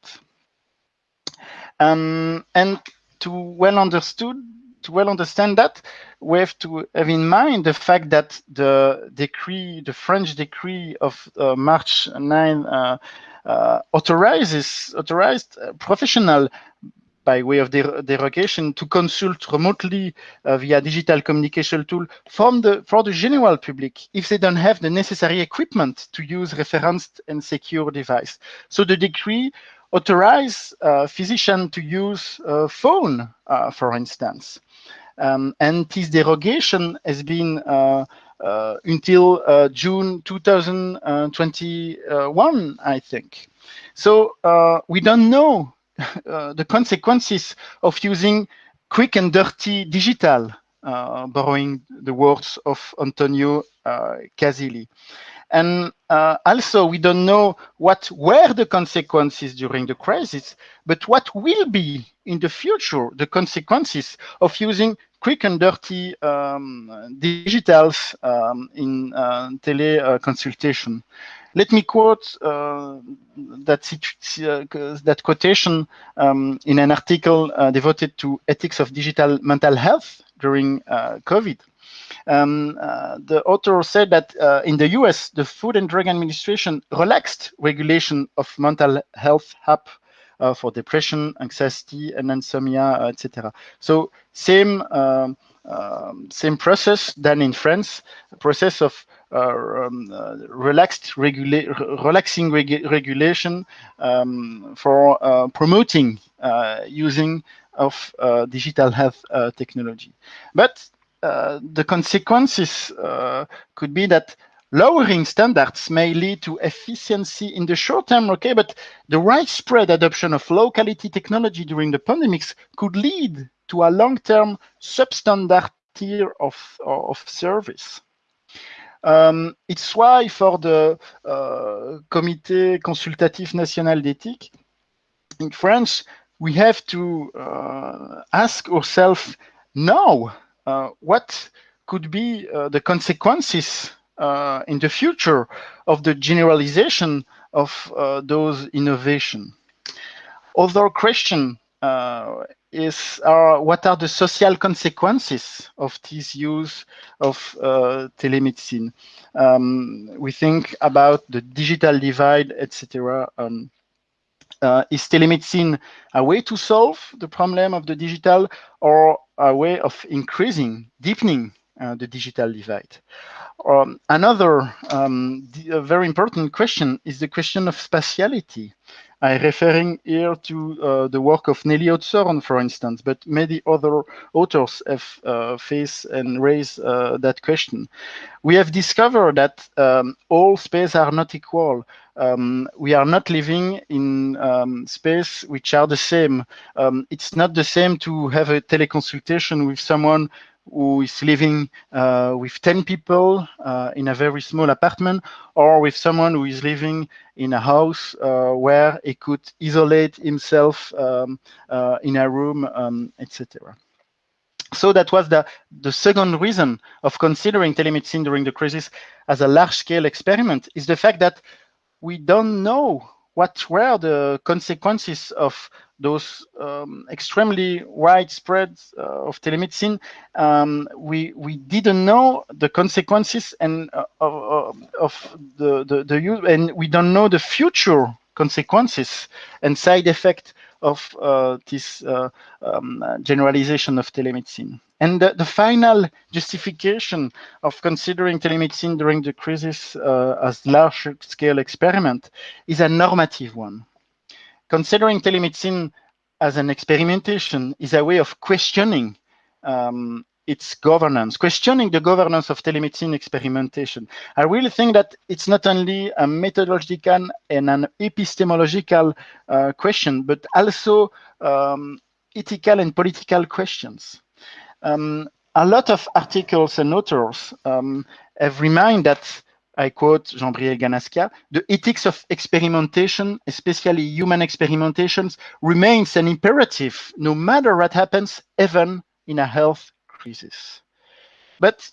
Um, and to well understood, to well understand that, we have to have in mind the fact that the decree, the French decree of uh, March 9, uh, uh, authorizes authorized professional by way of der derogation to consult remotely uh, via digital communication tool from the for the general public if they don't have the necessary equipment to use referenced and secure device. So the decree authorize uh, physician to use a phone, uh, for instance. Um, and this derogation has been uh, uh, until uh, June 2021, I think. So we don't know uh, the consequences of using quick and dirty digital borrowing the words of Antonio Casilli. And uh, also, we don't know what were the consequences during the crisis, but what will be in the future the consequences of using quick and dirty um, digitals um, in uh, teleconsultation. Let me quote uh, that, uh, that quotation um, in an article uh, devoted to ethics of digital mental health during uh, COVID. Um, uh, the author said that uh, in the US, the Food and Drug Administration relaxed regulation of mental health app uh, for depression, anxiety, and insomnia, etc. So same um, um, same process than in France, process of uh, um, uh, relaxed regula relaxing regu regulation um, for uh, promoting using of digital health technology. But uh, the consequences uh, could be that lowering standards may lead to efficiency in the short term, okay, but the widespread adoption of low quality technology during the pandemics could lead to a long-term substandard tier of, of service. Um, it's why for the uh, Comité Consultatif National d'Éthique in France, we have to uh, ask ourselves now uh, what could be uh, the consequences uh, in the future of the generalization of those innovation. Other question is uh, what are the social consequences of this use of uh, telemedicine? Um, we think about the digital divide, etc. Um, uh, is telemedicine a way to solve the problem of the digital or a way of increasing, deepening uh, the digital divide? Um, another um, very important question is the question of spatiality. I'm referring here to uh, the work of Nelly Oudshoorn, for instance, but many other authors have uh, faced and raised uh, that question. We have discovered that um, all spaces are not equal. Um, we are not living in um, space which are the same. Um, it's not the same to have a teleconsultation with someone who is living uh, with 10 people uh, in a very small apartment or with someone who is living in a house uh, where he could isolate himself um, uh, in a room, um, etc. So that was the, the second reason of considering telemedicine during the crisis as a large-scale experiment is the fact that we don't know what were the consequences of those um, extremely widespread uh, of telemedicine, um, we we didn't know the consequences and uh, of, of the, the the use, and we don't know the future consequences and side effect of uh, this uh, um, generalization of telemedicine. And the, the, final justification of considering telemedicine during the crisis uh, as large-scale experiment is a normative one considering telemedicine as an experimentation is a way of questioning um, its governance, questioning the governance of telemedicine experimentation. I really think that it's not only a methodological and an epistemological uh, question, but also um, ethical and political questions. Um, a lot of articles and authors um, have reminded that I quote Jean-Gabriel Ganascia, the ethics of experimentation, especially human experimentations, remains an imperative no matter what happens, even in a health crisis. But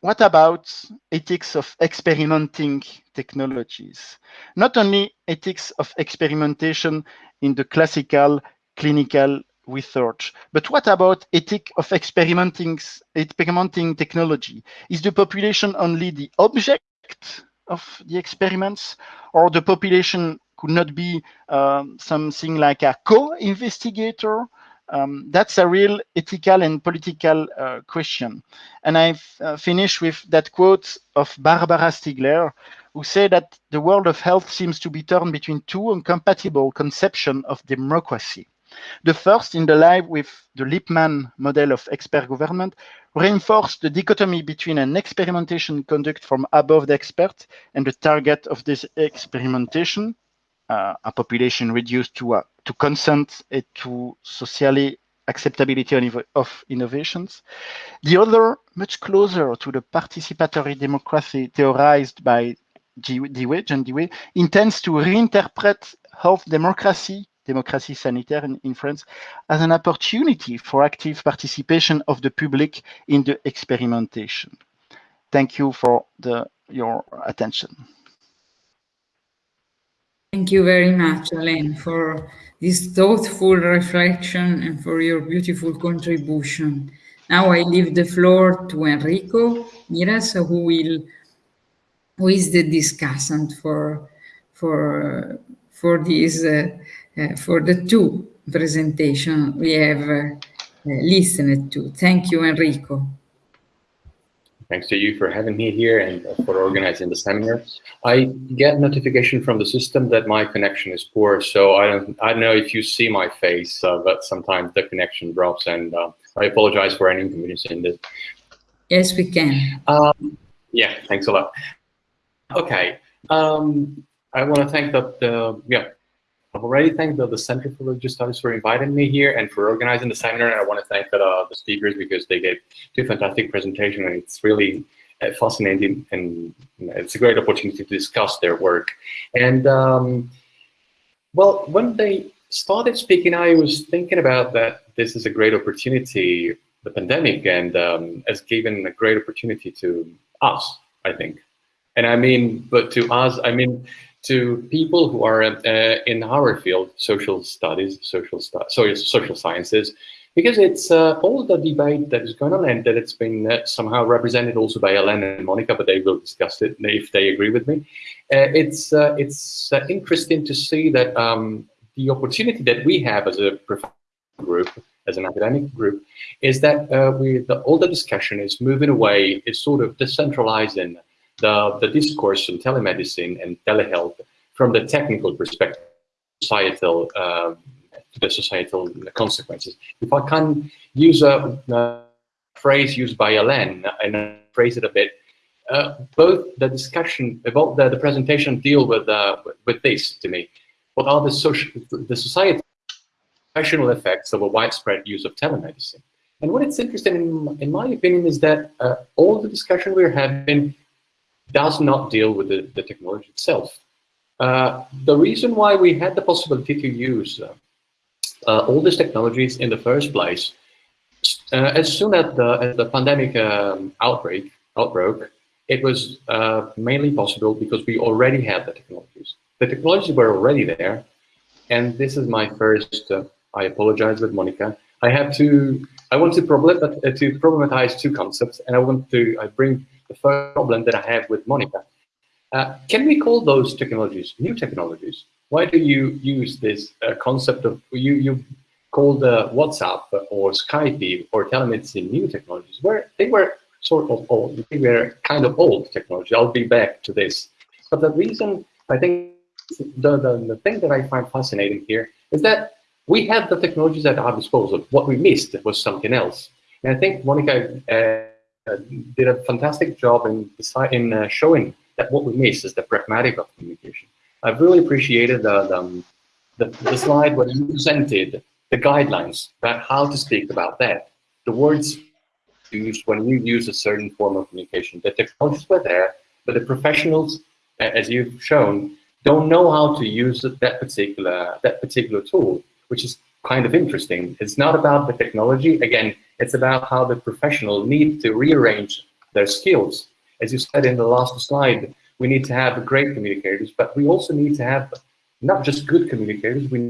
what about ethics of experimenting technologies? Not only ethics of experimentation in the classical clinical research. But what about ethic of experimenting, experimenting technology? Is the population only the object of the experiments, or the population could not be um, something like a co-investigator. Um, that's a real ethical and political uh, question. And I uh, finish with that quote of Barbara Stiegler, who said that the world of health seems to be torn between two incompatible conceptions of democracy. The first, in the line with the Lippmann model of expert government, reinforced the dichotomy between an experimentation conduct from above the expert and the target of this experimentation, uh, a population reduced to, uh, to consent and to socially acceptability of innovations. The other, much closer to the participatory democracy theorized by Dewey, John Dewey, intends to reinterpret health democracy, democracy sanitaire in, in France, as an opportunity for active participation of the public in the experimentation. Thank you for the, your attention. Thank you very much, Alain, for this thoughtful reflection and for your beautiful contribution. Now I leave the floor to Enrico Miras, who will who is the discussant for for for this uh, uh, for the two presentation we have uh, listened to. Thank you, Enrico. Thanks to you for having me here and for organizing the seminar. I get notification from the system that my connection is poor, so I don't I don't know if you see my face, uh, but sometimes the connection drops, and uh, I apologize for any inconvenience in this. Yes, we can. Um, yeah, thanks a lot. Okay, um, I want to thank the, the yeah I've already thanked the, the Center for Religious Studies for inviting me here and for organizing the seminar. And I want to thank the, uh, the speakers because they gave two fantastic presentations and it's really uh, fascinating and it's a great opportunity to discuss their work. And um, well, when they started speaking, I was thinking about that this is a great opportunity, the pandemic, and um, has given a great opportunity to us, I think. And I mean, but to us, I mean, to people who are uh, in our field, social studies, social stu social sciences, because it's uh, all the debate that is going on and that it's been uh, somehow represented also by Alain and Monica, but they will discuss it if they agree with me. Uh, it's uh, it's uh, interesting to see that um, the opportunity that we have as a group, as an academic group, is that we the, all the discussion is moving away, is sort of decentralizing the, the discourse on telemedicine and telehealth from the technical perspective, societal, uh, the societal consequences. If I can use a, a phrase used by Alain and phrase it a bit, uh, both the discussion about the, the presentation deal with uh, with this to me. What are the social, the societal professional effects of a widespread use of telemedicine? And what it's interesting, in, in my opinion, is that uh, all the discussion we're having does not deal with the, the technology itself. Uh, the reason why we had the possibility to use uh, uh, all these technologies in the first place, uh, as soon as the, as the pandemic um, outbreak outbroke, it was uh, mainly possible because we already had the technologies. The technologies were already there, and this is my first. Uh, I apologize with Monica. I have to. I want to problem to problematize two concepts, and I want to. I bring the first problem that I have with Monica. Uh, can we call those technologies new technologies? Why do you use this uh, concept of, you, you call the WhatsApp or Skype or telemedicine new technologies, where they were sort of old, they were kind of old technology. I'll be back to this. But the reason, I think, the, the, the thing that I find fascinating here is that we had the technologies at our disposal. What we missed was something else. And I think Monica uh, uh, did a fantastic job in, in uh, showing that what we miss is the pragmatic of communication. I've really appreciated the, the, um, the, the slide where you presented the guidelines about how to speak about that. The words used when you use a certain form of communication. The technologies were there, but the professionals, as you've shown, don't know how to use that particular that particular tool, which is kind of interesting. It's not about the technology. Again, it's about how the professional need to rearrange their skills. As you said in the last slide, we need to have great communicators, but we also need to have not just good communicators, we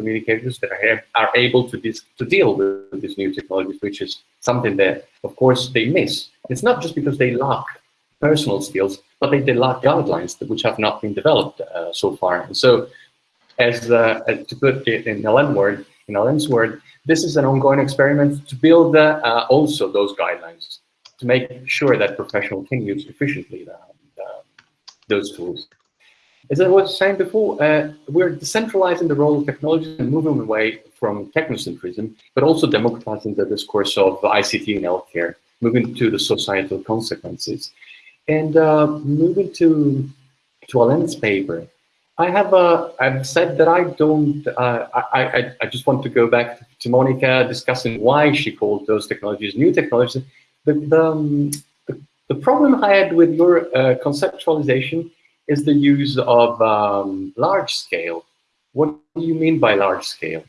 communicators that are, are able to, dis, to deal with these new technologies, which is something that, of course, they miss. It's not just because they lack personal skills, but they, they lack guidelines that, which have not been developed uh, so far. And so, as, uh, to put it in Alain word, in Alain's word, this is an ongoing experiment to build uh, also those guidelines to make sure that professionals can use efficiently the, the, those tools. As I was saying before, uh, we're decentralizing the role of technology and moving away from technocentrism, but also democratizing the discourse of ICT in healthcare, moving to the societal consequences. And uh, moving to, to Alain's paper, I have uh, I've said that I don't. Uh, I, I I just want to go back to Monica discussing why she called those technologies new technologies. The the, um, the, the, problem I had with your uh, conceptualization is the use of um, large scale. What do you mean by large scale?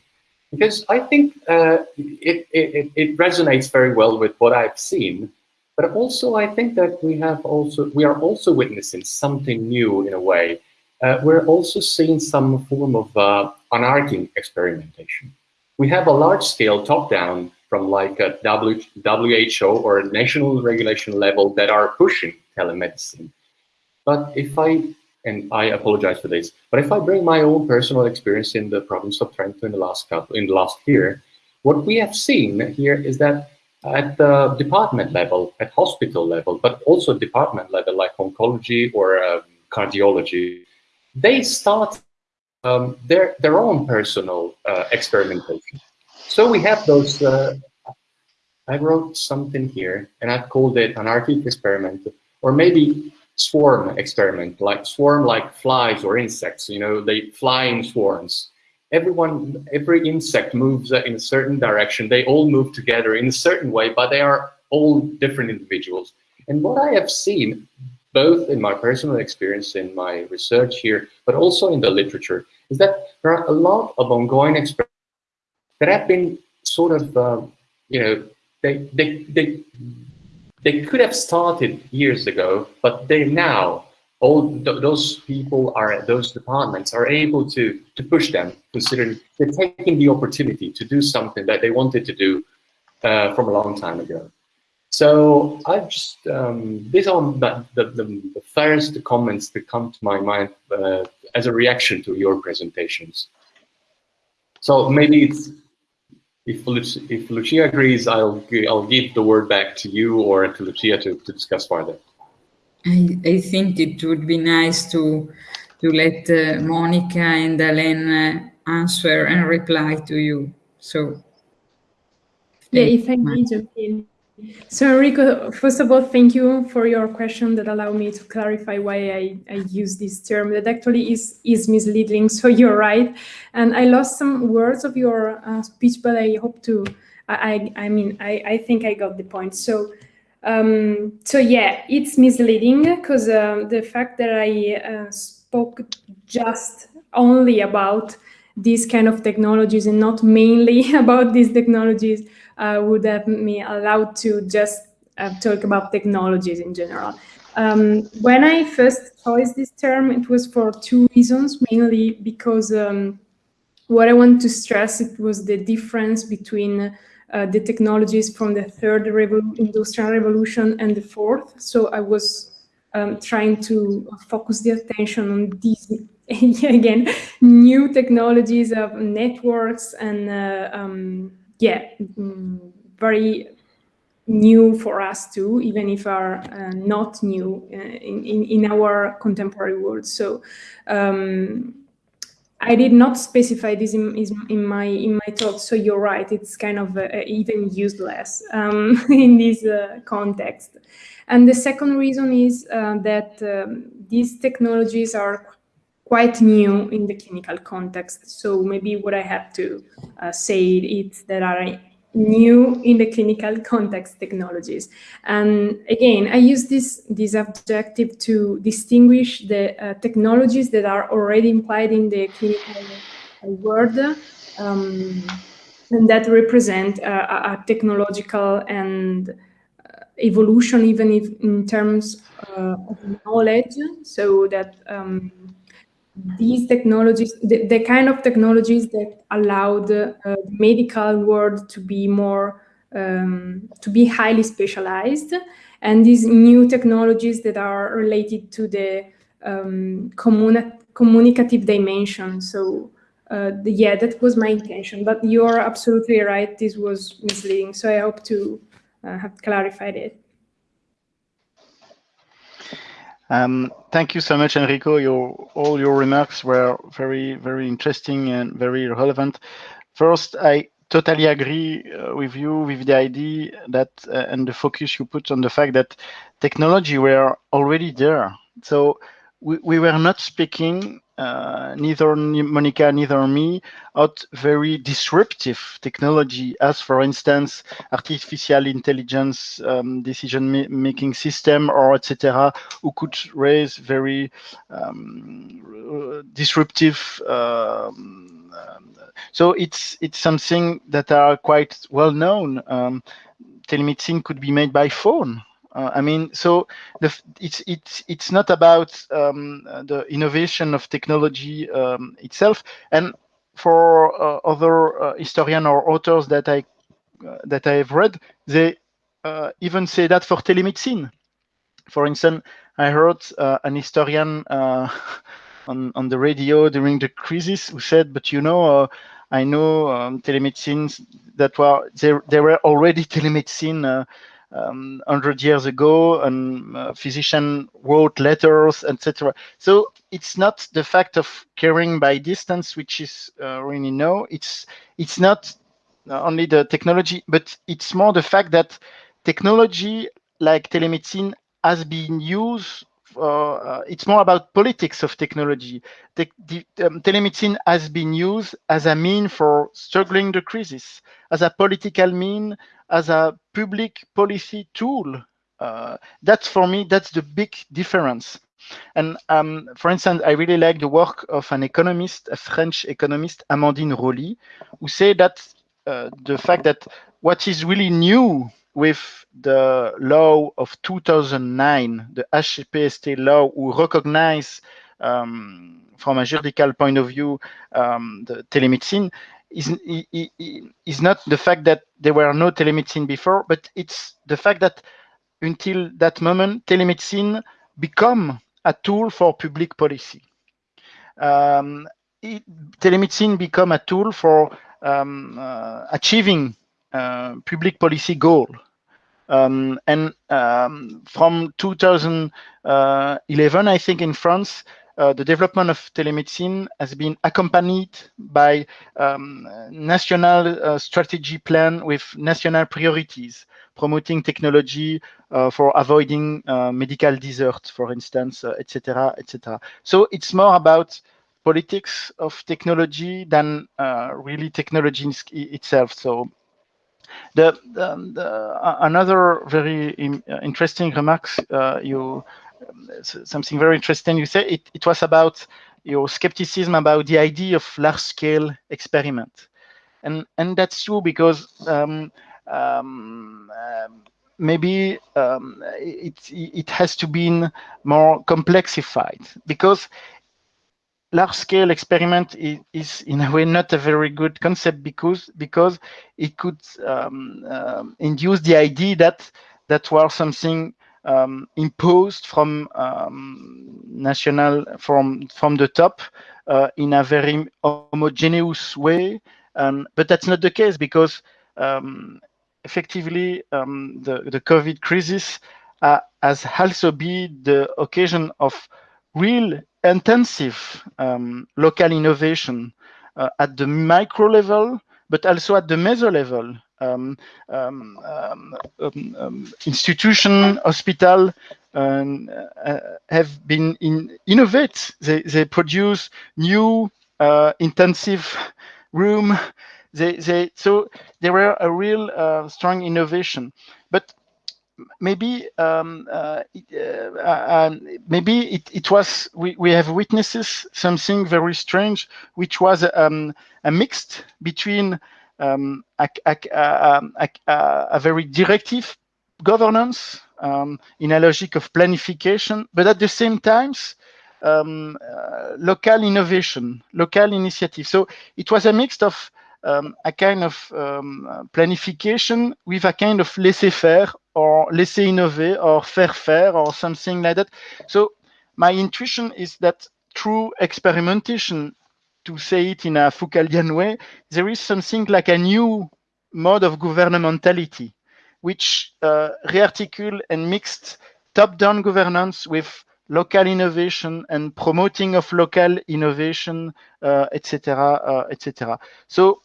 Because I think uh, it, it, it resonates very well with what I've seen, but also I think that we have also we are also witnessing something new in a way. Uh, we're also seeing some form of uh, anarchic experimentation. We have a large scale top down from like a WHO or a national regulation level that are pushing telemedicine. But if I, and I apologize for this, but if I bring my own personal experience in the province of Trento in the last couple, in the last year, what we have seen here is that at the department level, at hospital level, but also department level like oncology or um, cardiology, they start um, their their own personal uh, experimentation. So we have those. Uh, I wrote something here, and I've called it an anarchic experiment, or maybe swarm experiment, like swarm like flies or insects. You know, they fly in swarms. Everyone, every insect moves in a certain direction. They all move together in a certain way, but they are all different individuals. And what I have seen, both in my personal experience in my research here, but also in the literature, is that there are a lot of ongoing experiments that have been sort of, uh, you know, they, they, they, they could have started years ago, but they now, all th those people are, those departments are able to, to push them, considering they're taking the opportunity to do something that they wanted to do uh, from a long time ago. So I just, um, these are the, the, the, the, first comments that come to my mind uh, as a reaction to your presentations. So maybe it's if, if Lucia agrees, I'll, I'll give the word back to you or to Lucia to, to discuss further. I, I think it would be nice to to let uh, Monica and Alain uh, answer and reply to you. So, yeah, if I may jump in. So Enrico, first of all, thank you for your question that allowed me to clarify why I, I use this term that actually is, is misleading. So you're right. And I lost some words of your uh, speech, but I hope to, I, I mean, I, I think I got the point. So, um, so yeah, it's misleading because uh, the fact that I uh, spoke just only about these kind of technologies and not mainly about these technologies would have me allowed to just uh, talk about technologies in general. Um, when I first chose this term, it was for two reasons, mainly because um, what I want to stress it was the difference between uh, the technologies from the third revol industrial revolution and the fourth. So I was um, trying to focus the attention on these again new technologies of networks and uh, um, yeah, mm, very new for us too, even if are uh, not new uh, in, in, in, our contemporary world. So um, I did not specify this in, in, my in my talk. So you're right; it's kind of uh, even useless um, in this uh, context. And the second reason is uh, that um, these technologies are quite new in the clinical context. So maybe what I have to uh, say is that are new in the clinical context technologies. And again, I use this, this objective to distinguish the uh, technologies that are already implied in the clinical world um, and that represent a, a technological and uh, evolution even if in terms uh, of knowledge so that um, these technologies, the, the, kind of technologies that allow the uh, medical world to be more, um, to be highly specialized, and these new technologies that are related to the um, communi communicative dimension. So uh, the, yeah, that was my intention, but you're absolutely right, this was misleading. So I hope to uh, have clarified it. Um, thank you so much, Enrico. Your all your remarks were very, very interesting and very relevant. First, I totally agree uh, with you with the idea that uh, and the focus you put on the fact that technology were already there. So we, we were not speaking uh, neither Monica, neither me, out very disruptive technology, as for instance, artificial intelligence um, decision-making system, or etc., who could raise very um, disruptive. Um, so it's it's something that are quite well known. Um, telemedicine could be made by phone uh, I mean, so the, it's it's it's not about um, the innovation of technology um, itself. And for uh, other uh, historian or authors that I uh, that I have read, they uh, even say that for telemedicine. For instance, I heard uh, an historian on on the radio during the crisis who said, "But you know." I know um, telemedicine that were there. There were already telemedicine um, 100 years ago and uh, physician wrote letters etc so it's not the fact of caring by distance which is uh, really no. It's it's not only the technology but it's more the fact that technology like telemedicine has been used uh, it's more about politics of technology. The, the um, telemedicine has been used as a mean for struggling the crisis, as a political mean as a public policy tool. Uh, that's for me, that's the big difference. And um, for instance, I really like the work of an economist, a French economist, Amandine Rauly, who say that uh, the fact that what is really new with the law of 2009, the HCPST law, who recognize um, from a juridical point of view um, the telemedicine, is, is not the fact that there were no telemedicine before, but it's the fact that until that moment, telemedicine become a tool for public policy. Um, it, telemedicine become a tool for um, uh, achieving public policy goal. Um, and um, from 2011, I think in France, uh, the development of telemedicine has been accompanied by um, national uh, strategy plan with national priorities, promoting technology uh, for avoiding uh, medical desert, for instance, etc., uh, etc. So it's more about politics of technology than uh, really technology itself. So the, the, the another very interesting remarks you something very interesting. You say it, it was about your skepticism about the idea of large-scale experiment, and and that's true because um, um, uh, maybe um, it it has to be more complexified because large-scale experiment is, is, in a way not a very good concept because because it could um, um, induce the idea that that was something um, imposed from um, national from from the top uh, in a very homogeneous way. Um, but that's not the case because um, effectively the the COVID crisis uh, has also been the occasion of real intensive um, local innovation uh, at the micro level, but also at the meso level um, um, um, um, institution, hospital, uh, have been in innovate. They, they produce new uh, intensive room. They, they, so there were a real uh, strong innovation. But maybe um, uh, uh, uh, maybe it, it was we, we have witnesses something very strange, which was um, a mixed between um, a, a, um, a, a, very directive governance um, in a logic of planification, but at the same time, um, uh, local innovation, local initiative. So it was a mix of um, a kind of um, planification with a kind of laissez-faire or laisser innover or faire faire or something like that. So my intuition is that through experimentation to say it in a Foucauldian way, there is something like a new mode of governmentality, which uh, rearticule and mixed top-down governance with local innovation and promoting of local innovation, etc., uh, etc. Et so,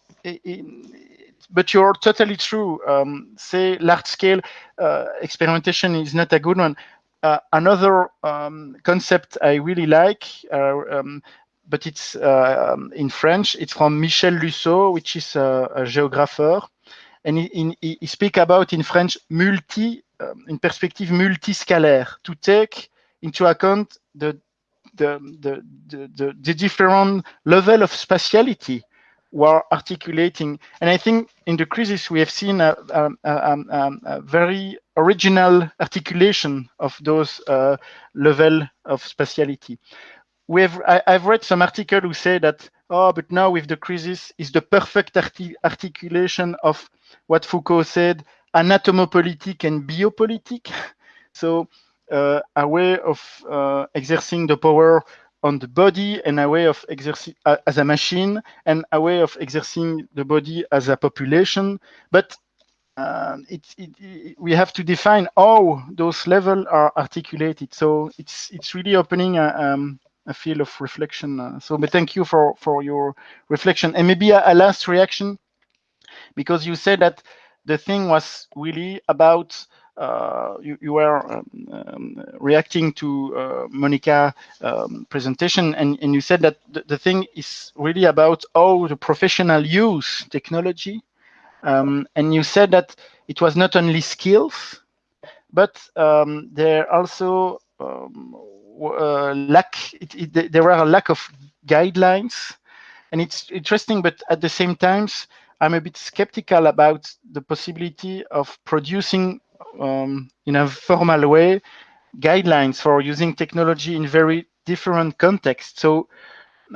but you're totally true. Um, say large-scale uh, experimentation is not a good one. Uh, another um, concept I really like uh, um, but it's uh, um, in French. It's from Michel Lussault, which is a, a geographer, and he, he, he speak about in French multi, um, in perspective multiscalaire, to take into account the the, the, the, the, different level of spatiality we're articulating. And I think in the crisis, we have seen a, a, a, a very original articulation of those uh, level of spatiality. We have, I, have read some article who say that, oh, but now with the crisis is the perfect arti articulation of what Foucault said, anatomopolitic and biopolitic. So uh, a way of uh, exerting the power on the body and a way of exerting uh, as a machine and a way of exerting the body as a population. But uh, it, it, it, we have to define how those levels are articulated. So it's it's really opening a, um, a field of reflection. Uh, so, but thank you for for your reflection. And maybe a, a last reaction, because you said that the thing was really about you, you were um, um, reacting to uh, Monica um, presentation, and, and you said that the, the, thing is really about how the professional use technology, um, and you said that it was not only skills, but um, there also um, uh, lack. It, it, there were a lack of guidelines, and it's interesting, but at the same time. I'm a bit skeptical about the possibility of producing um, in a formal way guidelines for using technology in very different contexts. So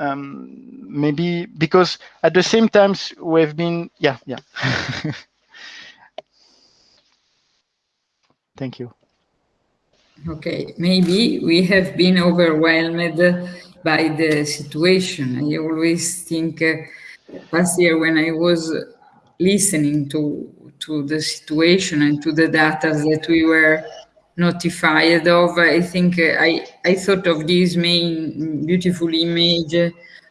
um, maybe because at the same time we've been, yeah, yeah. Thank you. Okay, maybe we have been overwhelmed by the situation. I always think uh, last year when I was listening to to the situation and to the data that we were notified of. I think uh, I, I thought of this main beautiful image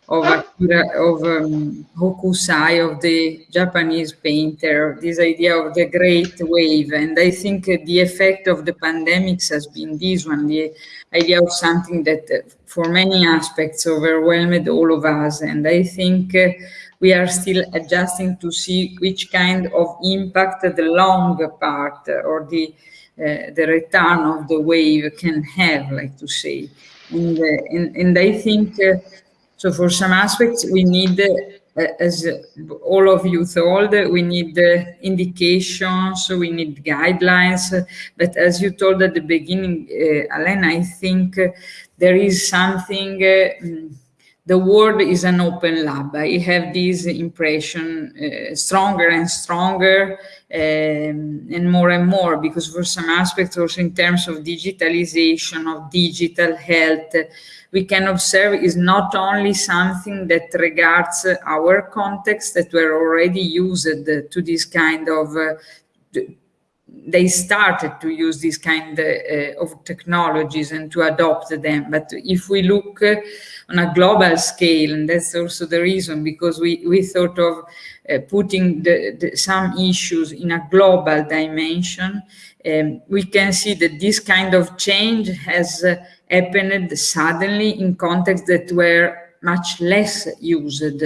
of Akira, of um, Hokusai, of the Japanese painter, this idea of the great wave. And I think the effect of the pandemics has been this one, the idea of something that uh, for many aspects overwhelmed all of us. And I think uh, we are still adjusting to see which kind of impact the long part or the uh, the return of the wave can have, like to say. And, uh, and, and, I think, uh, so for some aspects, we need, uh, as all of you told, we need indications, we need guidelines. But as you told at the beginning, uh, Alain, I think there is something the world is an open lab. I have this impression uh, stronger and stronger um, and more and more because for some aspects also in terms of digitalization, of digital health, we can observe is not only something that regards our context that were already used to this kind of uh, they started to use this kind uh, of technologies and to adopt them. But if we look uh, on a global scale, and that's also the reason, because we, we thought of uh, putting the, the, some issues in a global dimension, um, we can see that this kind of change has happened suddenly in contexts that were much less used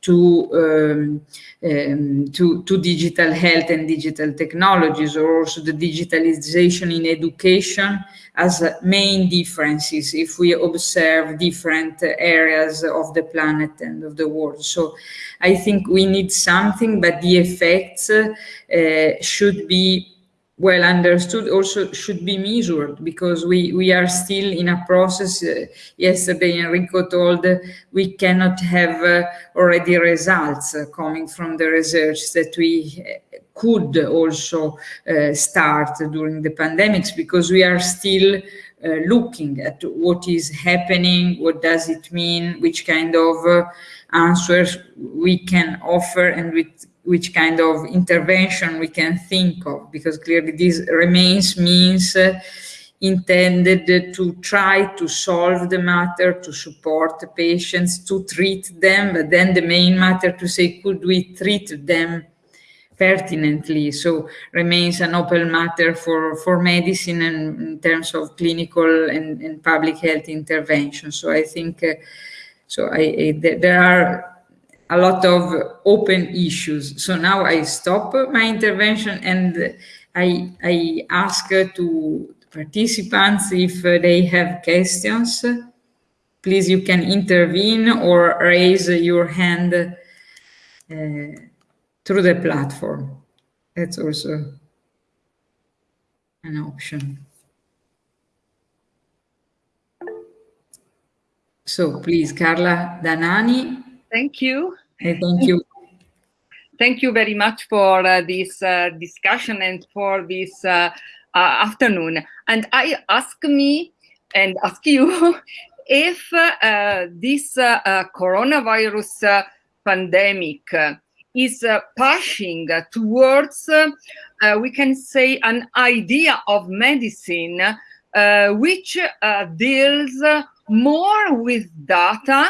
to, um, um, to, to digital health and digital technologies or also the digitalization in education as main differences if we observe different areas of the planet and of the world. So I think we need something, but the effects uh, should be well understood also should be measured because we we are still in a process uh, yesterday enrico told uh, we cannot have uh, already results uh, coming from the research that we uh, could also uh, start during the pandemics because we are still looking at what is happening what does it mean which kind of answers we can offer and with which kind of intervention we can think of, because clearly this remains means uh, intended to try to solve the matter, to support the patients, to treat them, but then the main matter to say, could we treat them pertinently? So remains an open matter for, for medicine and in terms of clinical and, and public health intervention. So I think uh, So I, I, there are a lot of open issues. So now I stop my intervention and I, I ask to participants if they have questions. Please, you can intervene or raise your hand uh, through the platform. That's also an option. So please, Carla Danani. Thank you. Hey, thank you. Thank you very much for uh, this uh, discussion and for this uh, uh afternoon. And I ask me and ask you if uh, this uh, coronavirus pandemic is pushing towards, we can say, an idea of medicine which deals more with data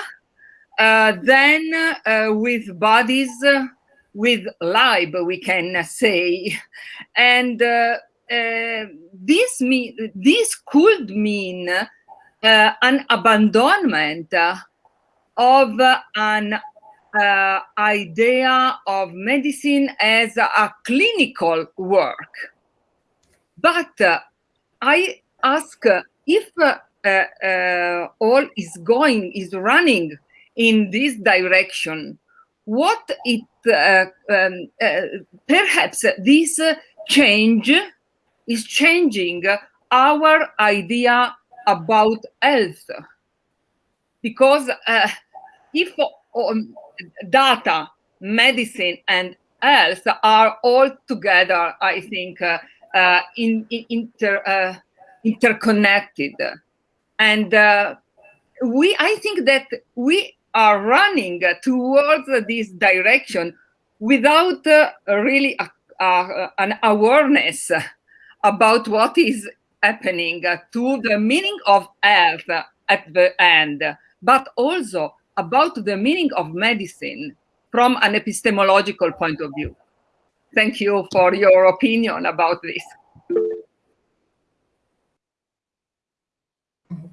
uh, than uh, with bodies uh, with life, we can say. And uh, uh, this, mean, this could mean uh, an abandonment of an idea of medicine as a clinical work. But I ask if uh, uh, all is going, is running in this direction, what it uh, um, perhaps this change is changing our idea about health. Because uh, if um, data medicine and health are all together i think uh, uh, in, in inter, interconnected. And uh, we, I think that we are running towards this direction without uh, really a, a, an awareness about what is happening to the meaning of health at the end, but also about the meaning of medicine from an epistemological point of view. Thank you for your opinion about this.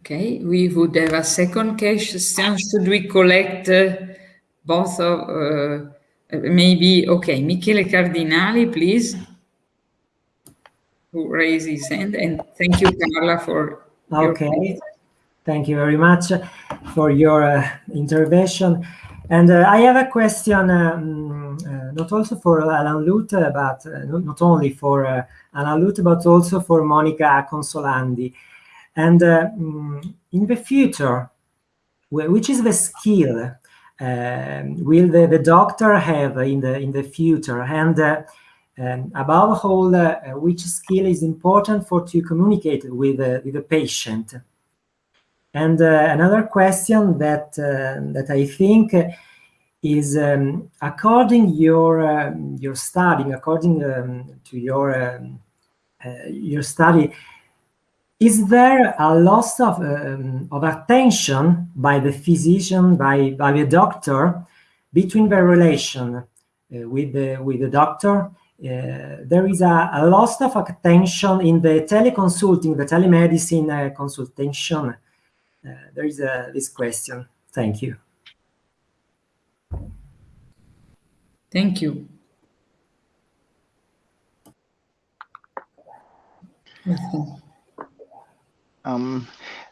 Okay, we would have a second question. Should we collect uh, both of, uh, maybe, okay, Michele Cardinali, please, who raised his hand, and thank you, Carla, for Okay, thank you very much for your uh, intervention. And uh, I have a question, um, uh, not also for Alain Loute, but uh, not only for uh, Alain Loute, but also for Monica Consolandi. And uh, mm, in the future, which is the skill uh, will the, the doctor have in the in the future? And uh, um, above all, uh, which skill is important for to communicate with, uh, with the patient? And uh, another question that that I think is um, according your um, your study, according um, to your um, your study, is there a loss of, um, of attention by the physician, by, by the doctor, between the relation uh, with, the, with the doctor? Uh, there is a, a, loss of attention in the teleconsulting, the telemedicine uh, consultation. Uh, there is a, this question. Thank you. Thank you. Um,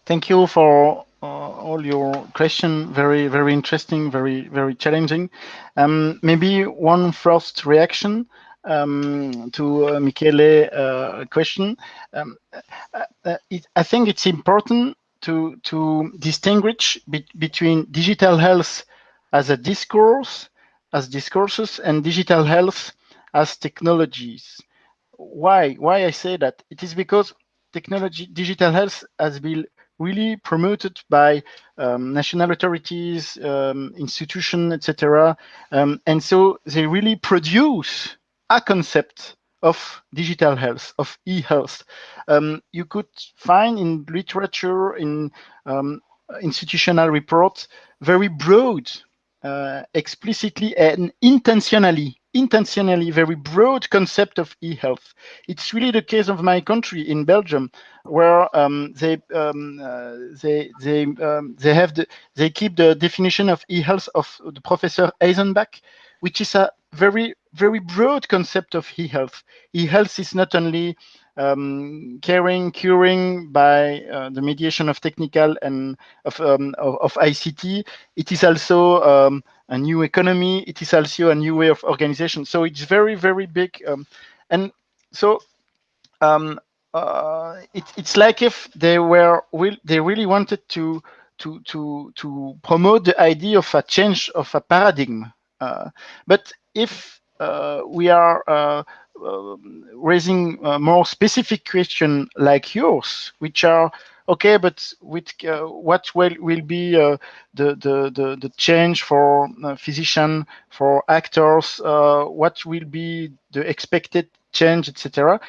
thank you for uh, all your question. Very, very interesting, very, very challenging. Um, maybe one first reaction um, to uh, Michele uh, question. Um, uh, uh, it, I think it's important to to distinguish be between digital health as a discourse, as discourses, and digital health as technologies. Why? Why I say that? It is because technology, digital health has been really promoted by um, national authorities, um, institutions, etc. Um, and so they really produce a concept of digital health, of e-health. Um, you could find in literature, in um, institutional reports, very broad, uh, explicitly and intentionally intentionally very broad concept of e-health. It's really the case of my country in Belgium, where um, they um, uh, they they um, they have the they keep the definition of e-health of the professor Eysenbach, which is a very very broad concept of e-health. E-health is not only um, caring, curing by uh, the mediation of technical and of, um, of, of, ICT. It is also um, a new economy. It is also a new way of organization. So it's very, very big. Um, and so um, uh, it, it's like if they were, they really wanted to, to, to, to promote the idea of a change of a paradigm. Uh, but if uh, we are uh, raising more specific question like yours, which are okay, but with uh, what will will be uh, the, the the the change for uh, physician, for actors, what will be the expected change, etc.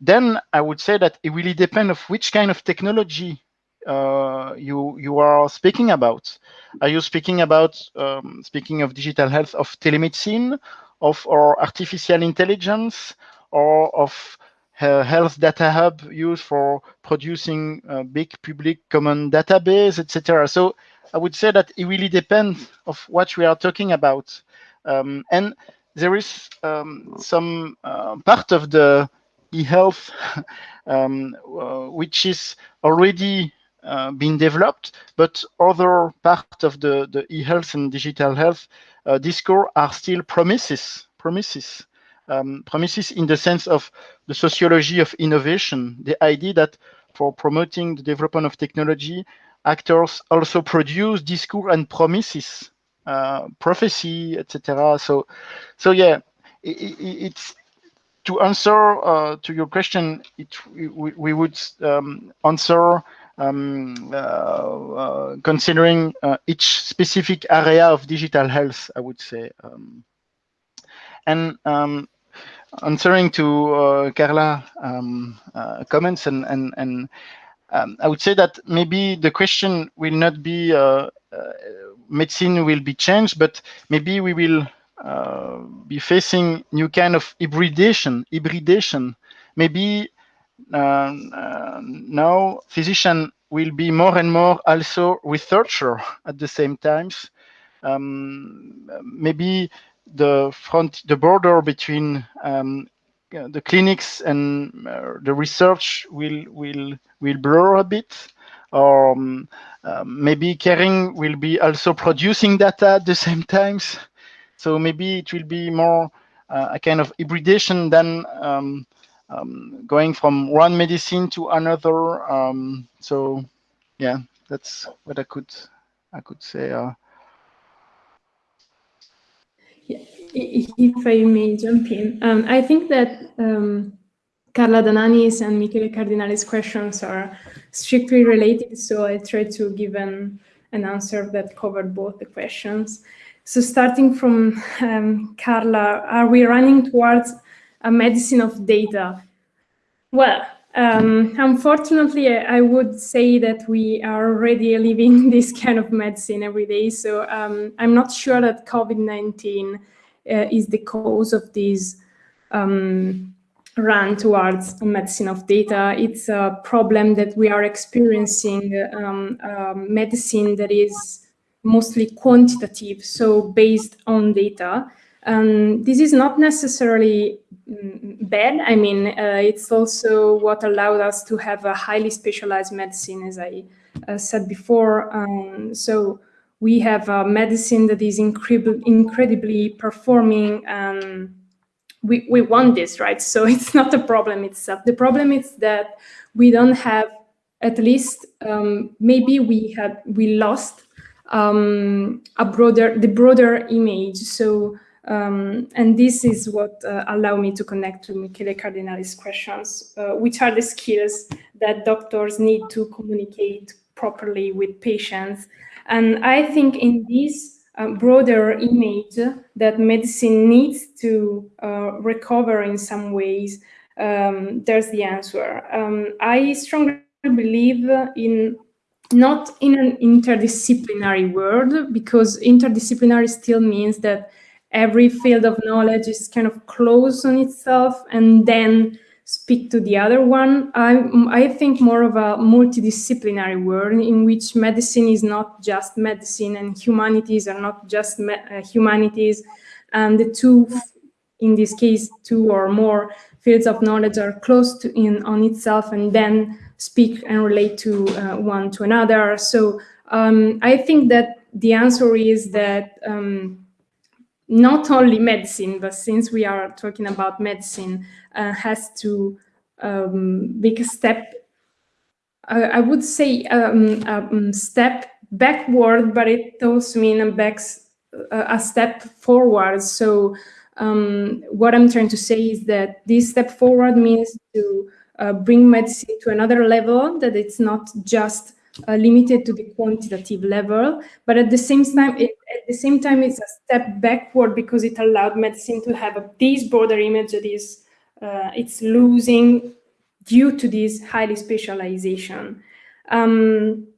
Then I would say that it really depend of which kind of technology uh, you you are speaking about. Are you speaking about um, speaking of digital health of telemedicine, of or artificial intelligence, or of uh, health data hub used for producing a big public common database, etc. So I would say that it really depends of what we are talking about. Um, and there is um, some uh, part of the e-health um, uh, which is already uh, been developed, but other part of the, the e-health and digital health uh, discourse are still promises, promises um, promises in the sense of the sociology of innovation, the idea that for promoting the development of technology, actors also produce discourse and promises, uh, prophecy, etc. So, so yeah, it, it, it's to answer uh, to your question. It, we, we would um, answer um, uh, uh, considering uh, each specific area of digital health. I would say. Um, and um, answering to uh, Carla um, comments and and and um, I would say that maybe the question will not be uh, uh medicine will be changed, but maybe we will uh, be facing new kind of hybridation. Hybridation. Maybe now physician will be more and more also researcher at the same times. Um, maybe the front, the border between um, the clinics and uh, the research will will will blur a bit, or um, uh, maybe caring will be also producing data at the same times. So maybe it will be more uh, a kind of hybridation than um, going from one medicine to another. Um, so yeah, that's what I could I could say. Uh, if I may jump in, um, I think that um, Carla Danani's and Michele Cardinali's questions are strictly related, so I try to give an, an answer that covered both the questions. So starting from um, Carla, are we running towards a medicine of data? Well, um, unfortunately, I would say that we are already living this kind of medicine every day. So um, I'm not sure that COVID-19 uh, is the cause of this um, run towards a medicine of data. It's a problem that we are experiencing uh, medicine that is mostly quantitative, so based on data. Um, this is not necessarily bad. I mean, uh, it's also what allowed us to have a highly specialized medicine, as I uh, said before. Um, so we have a medicine that is incredibly performing and we, we want this, right? So it's not the problem itself. The problem is that we don't have, at least um, maybe we had, we lost um, a broader, the broader image. So, um, and this is what uh, allow me to connect to Michele Cardinali's questions, uh, which are the skills that doctors need to communicate properly with patients and I think in this uh, broader image that medicine needs to uh, recover in some ways, um, there's the answer. Um, I strongly believe in not in an interdisciplinary world because interdisciplinary still means that every field of knowledge is kind of closed on itself and then speak to the other one. I, I think more of a multidisciplinary world in which medicine is not just medicine and humanities are not just uh, humanities. And the two, in this case, two or more fields of knowledge are close to in on itself and then speak and relate to uh, one to another. So um, I think that the answer is that um, not only medicine, but since we are talking about medicine, uh, has to um, make a step, uh, I would say um, a um, step backward, but it also means a, backs, uh, a step forward. So um, what I'm trying to say is that this step forward means to uh, bring medicine to another level, that it's not just uh, limited to the quantitative level, but at the same time, it, at the same time, it's a step backward because it allowed medicine to have a, this broader image that is uh, it's losing due to this highly specialization. Um,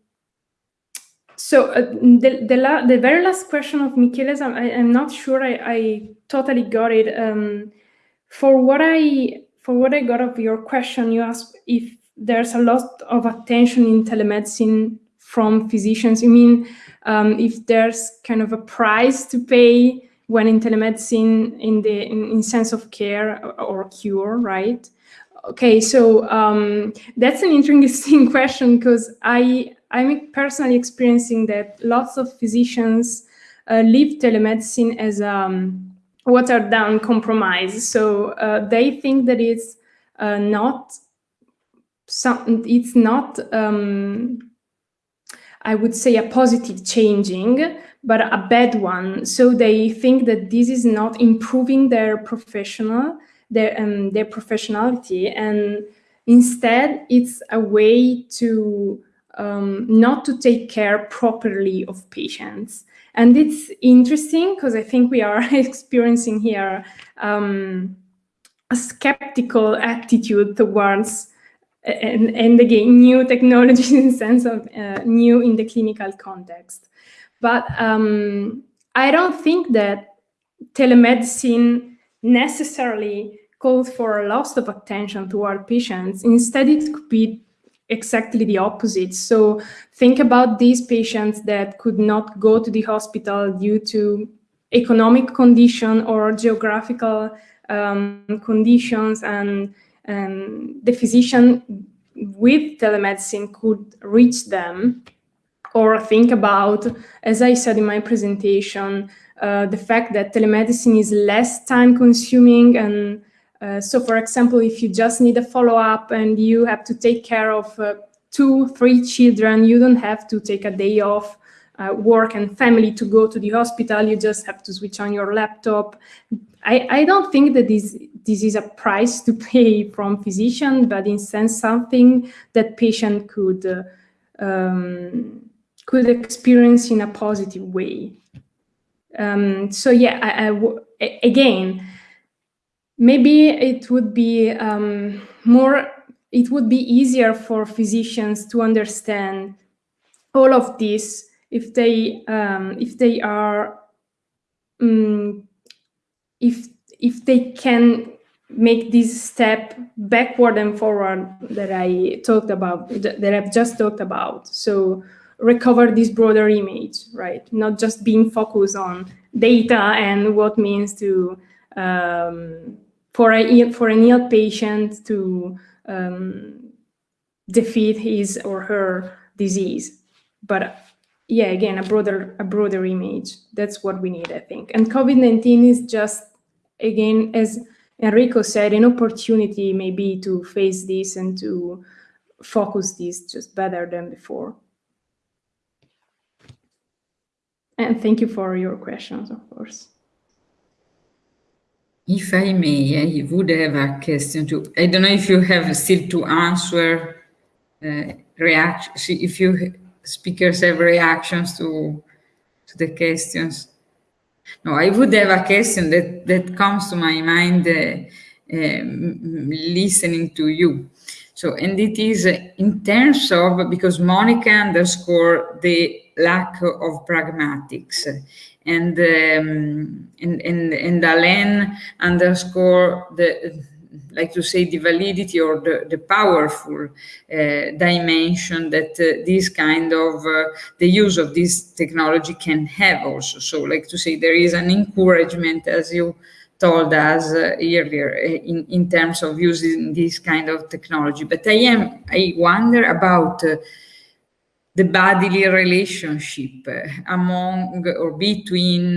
so uh, the, the, the, very last question of Michele's, I, am not sure I, I, totally got it. Um, for what I for what I got of your question, you asked if there's a lot of attention in telemedicine from physicians. You mean um, if there's kind of a price to pay when in telemedicine in the in, in sense of care or, cure, right? Okay, so um, that's an interesting question because I I'm personally experiencing that lots of physicians uh, leave telemedicine as a um, watered down compromise. So uh, they think that it's uh, not some, it's not um, I would say a positive changing, but a bad one. So they think that this is not improving their professional, their um, their professionality, and instead it's a way to um, not to take care properly of patients. And it's interesting because I think we are experiencing here um, a skeptical attitude towards and, and again, new technologies in the sense of uh, new in the clinical context. But um, I don't think that telemedicine necessarily calls for a loss of attention toward patients. Instead, it could be exactly the opposite. So think about these patients that could not go to the hospital due to economic condition or geographical um, conditions and um, the physician with telemedicine could reach them or think about, as I said in my presentation, uh, the fact that telemedicine is less time consuming. And uh, so, for example, if you just need a follow-up and you have to take care of uh, two, three children, you don't have to take a day off uh, work and family to go to the hospital. You just have to switch on your laptop. I, I don't think that this this is a price to pay from physician, but in sense something that patient could uh, um, could experience in a positive way. Um, so yeah, I, I again, maybe it would be um, more. It would be easier for physicians to understand all of this if they um, if they are um, if if they can make this step backward and forward that I talked about, that I've just talked about. So recover this broader image, right? Not just being focused on data and what means to um, for a for an ill patient to um, defeat his or her disease. But yeah, again, a broader a broader image. That's what we need, I think. And COVID-19 is just again, as Enrico said, an opportunity maybe to face this and to focus this just better than before. And thank you for your questions, of course. If I may, I would have a question to, I don't know if you have still to answer uh, reaction, if you speakers have reactions to, to the questions. No, I would have a question that, that comes to my mind uh, listening to you. So, and it is in terms of, because Monica underscore the lack of pragmatics. And, um, and, and, and Alain underscore the, like to say, the validity or the, the powerful uh, dimension that uh, this kind of, uh, the use of this technology can have also. So like to say, there is an encouragement, as you told us uh, earlier, in, in terms of using this kind of technology. But I am, I wonder about uh, the bodily relationship among or between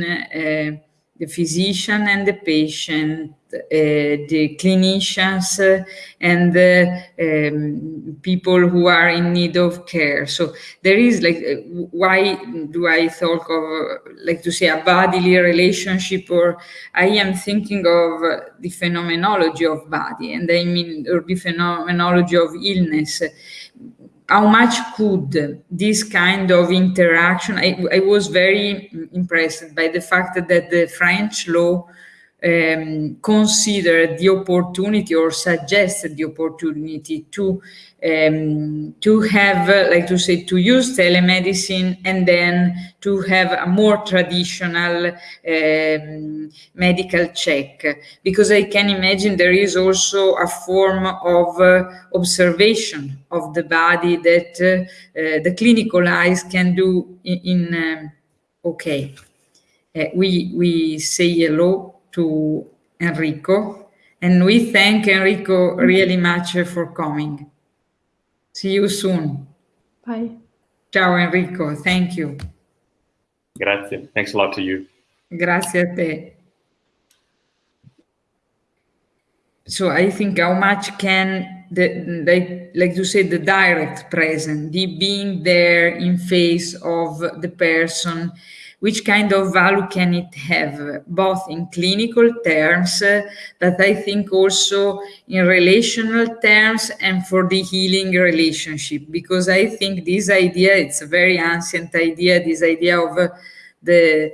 the physician and the patient, the clinicians uh, and the um, people who are in need of care. So there is like, uh, why do I talk of, like to say, a bodily relationship, or I am thinking of the phenomenology of body, and I mean, or the phenomenology of illness how much could this kind of interaction, I, I, was very impressed by the fact that the French law um, considered the opportunity or suggested the opportunity to um, to have, uh, like to say, to use telemedicine and then to have a more traditional um, medical check. Because I can imagine there is also a form of uh, observation of the body that uh, uh the clinical eyes can do in, in um, okay. Uh, we, we say hello to Enrico and we thank Enrico really much for coming. See you soon. Bye. Ciao Enrico, thank you. Grazie. Thanks a lot to you. Grazie a te. So I think how much can the like like you say the direct presence, the being there in face of the person which kind of value can it have, both in clinical terms, uh, but I think also in relational terms and for the healing relationship, because I think this idea, it's a very ancient idea, this idea of uh, the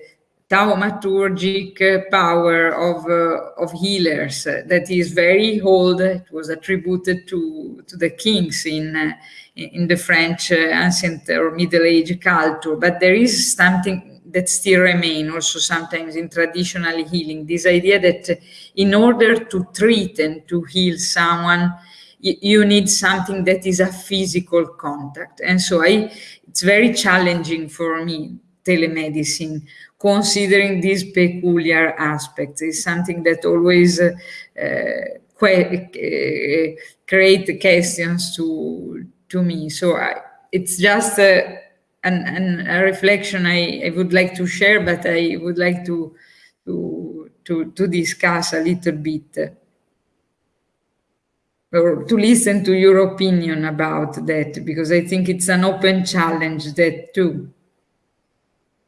thaumaturgic power of, uh, of healers uh, that is very old. It was attributed to, to the kings in, uh, in the French uh, ancient or Middle Age culture, but there is something that still remain also sometimes in traditional healing. This idea that in order to treat and to heal someone, you need something that is a physical contact. And so I, it's very challenging for me, telemedicine, considering these peculiar aspects is something that always uh, uh, uh create questions to, to me. So I, it's just a, an, an, a reflection I, I would like to share, but I would like to, to, to, to discuss a little bit or to listen to your opinion about that, because I think it's an open challenge that too.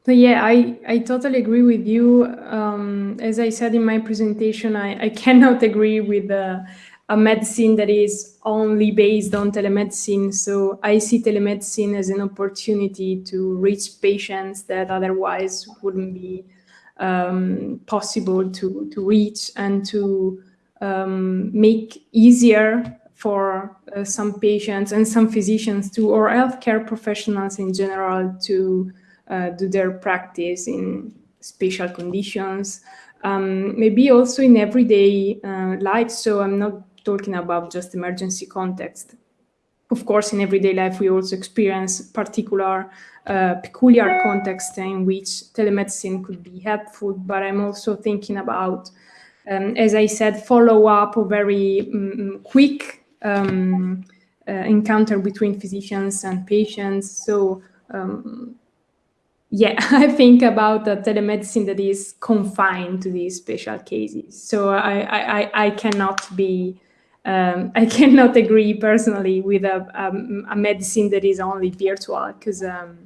So yeah, I, I totally agree with you. Um, as I said in my presentation, I, I cannot agree with the a medicine that is only based on telemedicine. So I see telemedicine as an opportunity to reach patients that otherwise wouldn't be um, possible to, to reach and to um, make easier for uh, some patients and some physicians to, or healthcare professionals in general to uh, do their practice in special conditions, um, maybe also in everyday uh, life. So I'm not talking about just emergency context. Of course, in everyday life, we also experience particular, uh, peculiar context in which telemedicine could be helpful, but I'm also thinking about, um, as I said, follow up or very um, quick um, uh, encounter between physicians and patients. So um, yeah, I think about a telemedicine that is confined to these special cases. So I, I, I cannot be um, I cannot agree personally with a, a, medicine that is only virtual because um,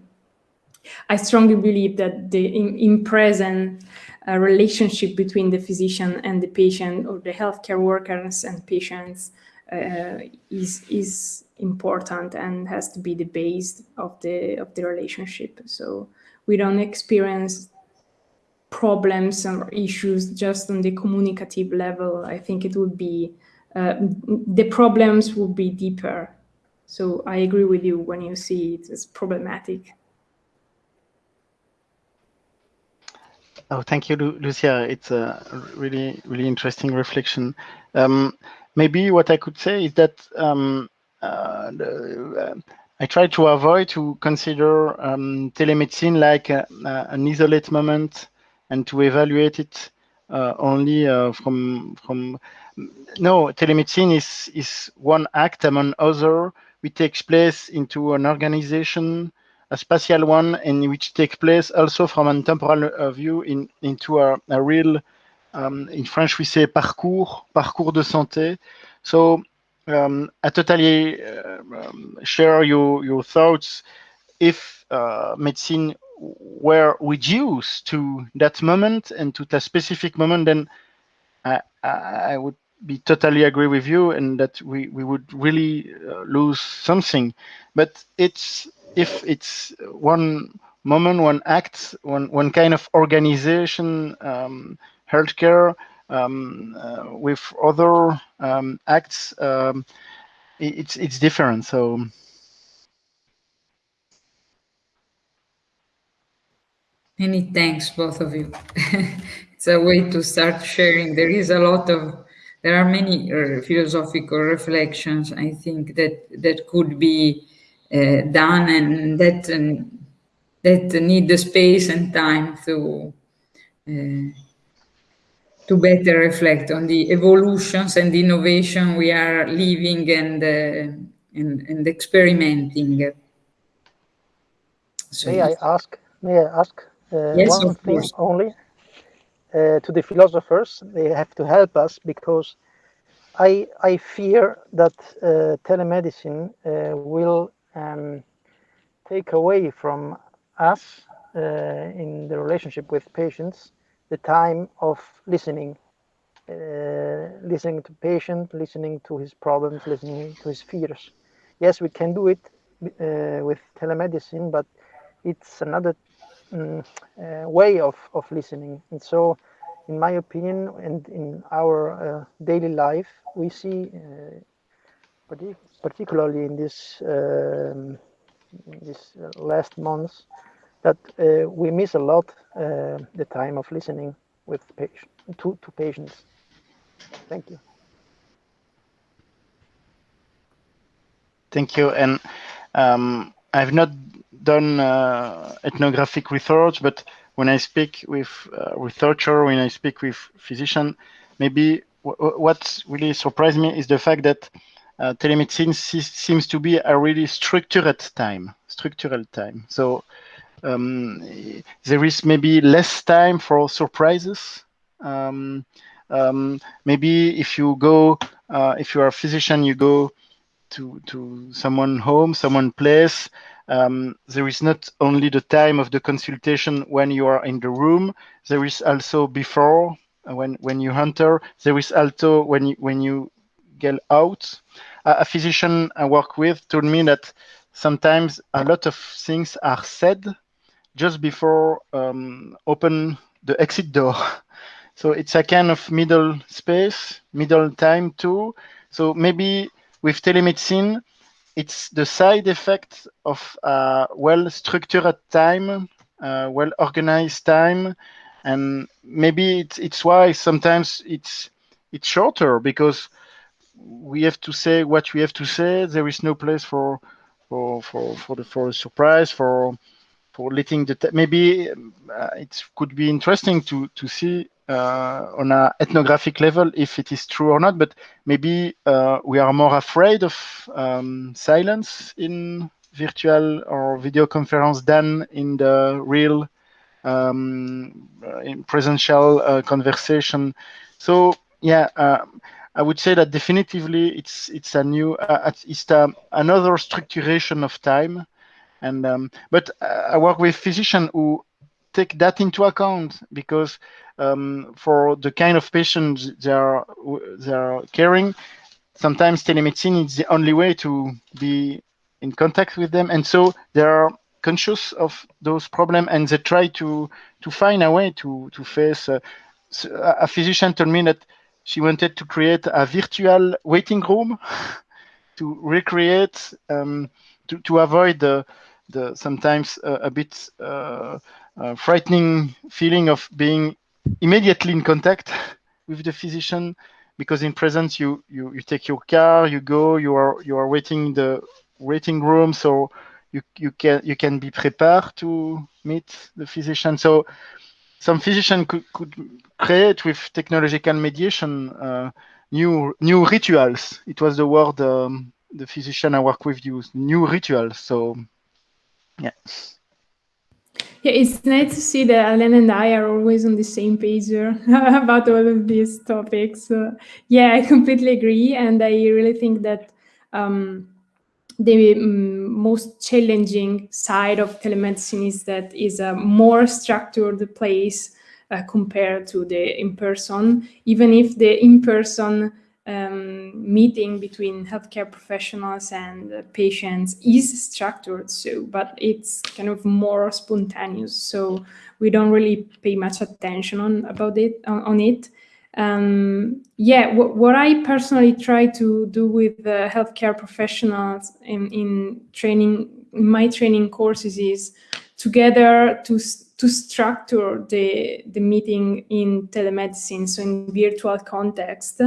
I strongly believe that the in, in present uh, relationship between the physician and the patient or the healthcare workers and patients uh, is is important and has to be the base of the of the relationship. So we don't experience problems or issues just on the communicative level. I think it would be uh, the problems will be deeper. So I agree with you when you see it as problematic. Oh, thank you, Lu Lucia. It's a really, really interesting reflection. Um, maybe what I could say is that um, uh, uh, I try to avoid to consider um, telemedicine like a, an isolate moment and to evaluate it uh, only uh, from from. No, telemedicine is is one act among other which takes place into an organization a spatial one and which takes place also from a temporal uh, view in, into a, a real, um, in French we say parcours, parcours de santé. So um, I totally uh, um, share your, your thoughts. If uh, medicine were reduced to that moment and to that specific moment, then I, I would be totally agree with you and that we, we would really uh, lose something. But it's if it's one moment, one act, one one kind of organization, um, healthcare um, uh, with other um, acts, um, it's it's different. So. Many thanks, both of you. it's a way to start sharing. There is a lot of, there are many uh, philosophical reflections, I think, that that could be uh, done and that um, that need the space and time to uh, to better reflect on the evolutions and innovation we are living and uh, and, and, experimenting. So, may I ask? May I ask uh, yes, one thing only? Uh, to the philosophers, they have to help us because I I fear that uh, telemedicine uh, will um, take away from us uh, in the relationship with patients the time of listening uh, listening to patient listening to his problems listening to his fears. Yes we can do it uh, with telemedicine but it's another um, uh, way of, of listening and so in my opinion and in our uh, daily life we see particularly in this um, this last months that uh, we miss a lot uh, the time of listening with patient to, to patients. Thank you. Thank you. And um, I've not done uh, ethnographic research, but when I speak with uh, researcher, when I speak with physician, maybe what really surprised me is the fact that uh, telemedicine seems to be a really structured time, structural time. So um, there is maybe less time for surprises. Um, um, maybe if you go, uh, if you are a physician, you go to to someone home, someone place. Um, there is not only the time of the consultation when you are in the room. There is also before when when you enter. There is also when you, when you get out a physician I work with told me that sometimes a lot of things are said just before um, open the exit door. So it's a kind of middle space, middle time too. So maybe with telemedicine, it's the side effect of a well-structured time, uh, well-organized time, and maybe it's it's why sometimes it's it's shorter because we have to say what we have to say. There is no place for for for for the for a surprise for for letting the maybe uh, it could be interesting to to see uh, on an ethnographic level if it is true or not. But maybe uh, we are more afraid of um, silence in virtual or video conference than in the real um, in presential uh, conversation. So yeah. Um, I would say that definitively it's it's a new uh, it's a, another structuration of time, and um, but I work with physicians who take that into account because um, for the kind of patients they are they are caring, sometimes telemedicine is the only way to be in contact with them, and so they are conscious of those problems and they try to to find a way to to face. Uh, a physician told me that she wanted to create a virtual waiting room to recreate um, to, to avoid the the sometimes uh, a bit uh, uh, frightening feeling of being immediately in contact with the physician because in presence you, you you take your car you go you are you are waiting in the waiting room so you you can you can be prepared to meet the physician. So some physician could, could create with technological mediation uh, new new rituals. It was the word um, the physician i work with used new rituals. So yeah yeah, it's nice to see that Alain and I are always on the same page about all of these topics. Uh, yeah, I completely agree, and I really think that um, the um, most challenging side of telemedicine is that is a more structured place uh, compared to the in-person. Even if the in-person um, meeting between healthcare professionals and patients is structured so but it's kind of more spontaneous so we don't really pay much attention on about it on, on it. Um, yeah what i personally try to do with the healthcare professionals in, in training in my training courses is together to to structure the, the meeting in telemedicine, so in virtual context.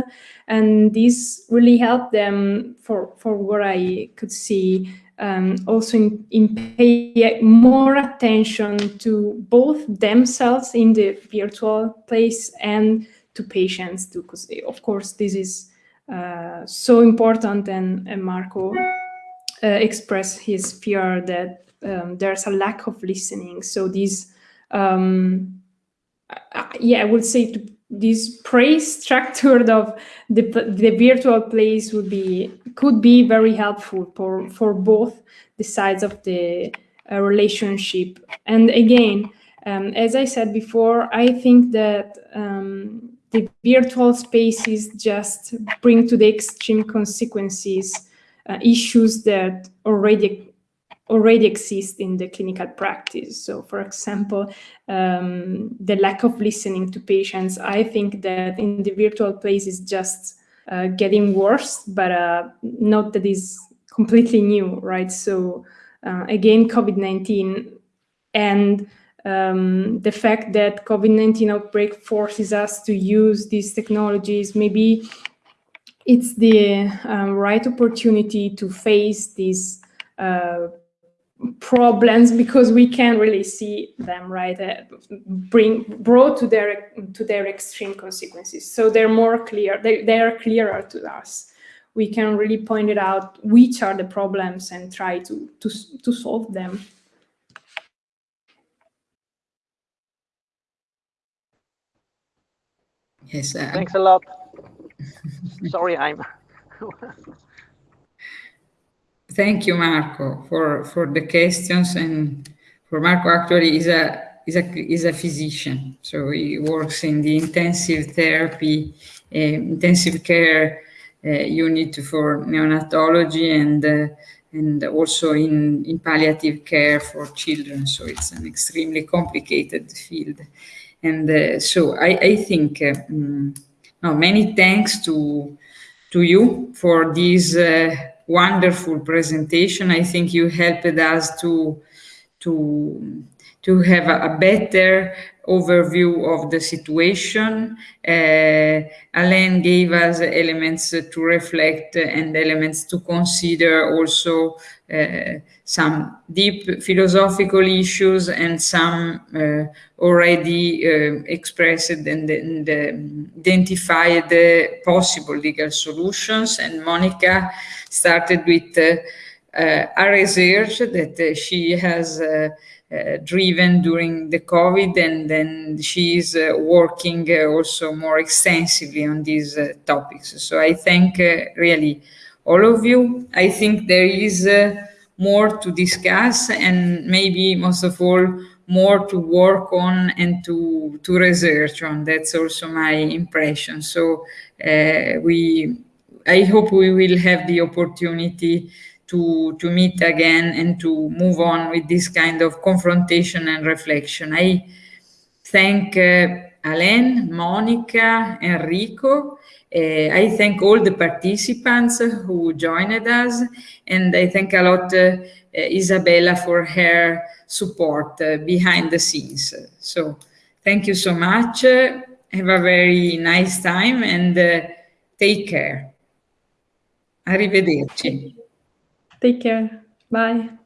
And this really helped them for, for what I could see, um, also in, in pay more attention to both themselves in the virtual place and to patients too, because of course this is uh, so important and, and Marco uh, expressed his fear that um, there's a lack of listening. So these um, yeah, I would say to, this praise structure of the, the virtual place would be could be very helpful for for both the sides of the uh, relationship. And again, um, as I said before, I think that um, the virtual spaces just bring to the extreme consequences uh, issues that already already exist in the clinical practice. So for example, um, the lack of listening to patients, I think that in the virtual place is just uh, getting worse, but uh, not that is completely new, right? So uh, again, COVID-19 and um, the fact that COVID-19 outbreak forces us to use these technologies, maybe it's the um, right opportunity to face these uh, problems because we can really see them right uh, bring brought to their to their extreme consequences. So they're more clear they, they are clearer to us. We can really point it out which are the problems and try to to, to solve them. Yes uh, thanks a lot. Sorry i'm Thank you, Marco, for, for the questions. And for Marco, actually, is a is a is a physician, so he works in the intensive therapy, uh, intensive care uh, unit for neonatology, and uh, and also in in palliative care for children. So it's an extremely complicated field. And uh, so I I think um, no, many thanks to to you for this uh, wonderful presentation. I think you helped us to to to have a, better overview of the situation. Uh, Alain gave us elements to reflect and elements to consider also uh, some deep philosophical issues and some uh, already uh, expressed and, and identified possible legal solutions. And Monica started with uh, a research that she has uh, uh, driven during the COVID, and then she is uh, working uh, also more extensively on these uh, topics. So I thank really all of you. I think there is more to discuss and maybe most of all more to work on and to to research on that's also my impression so uh, we i hope we will have the opportunity to to meet again and to move on with this kind of confrontation and reflection i thank uh, Alain, Monica, Enrico. Uh, I thank all the participants who joined us, and I thank a lot uh, Isabella for her support uh, behind the scenes. So thank you so much. have a very nice time and uh, take care. Arrivederci. Take care. Bye.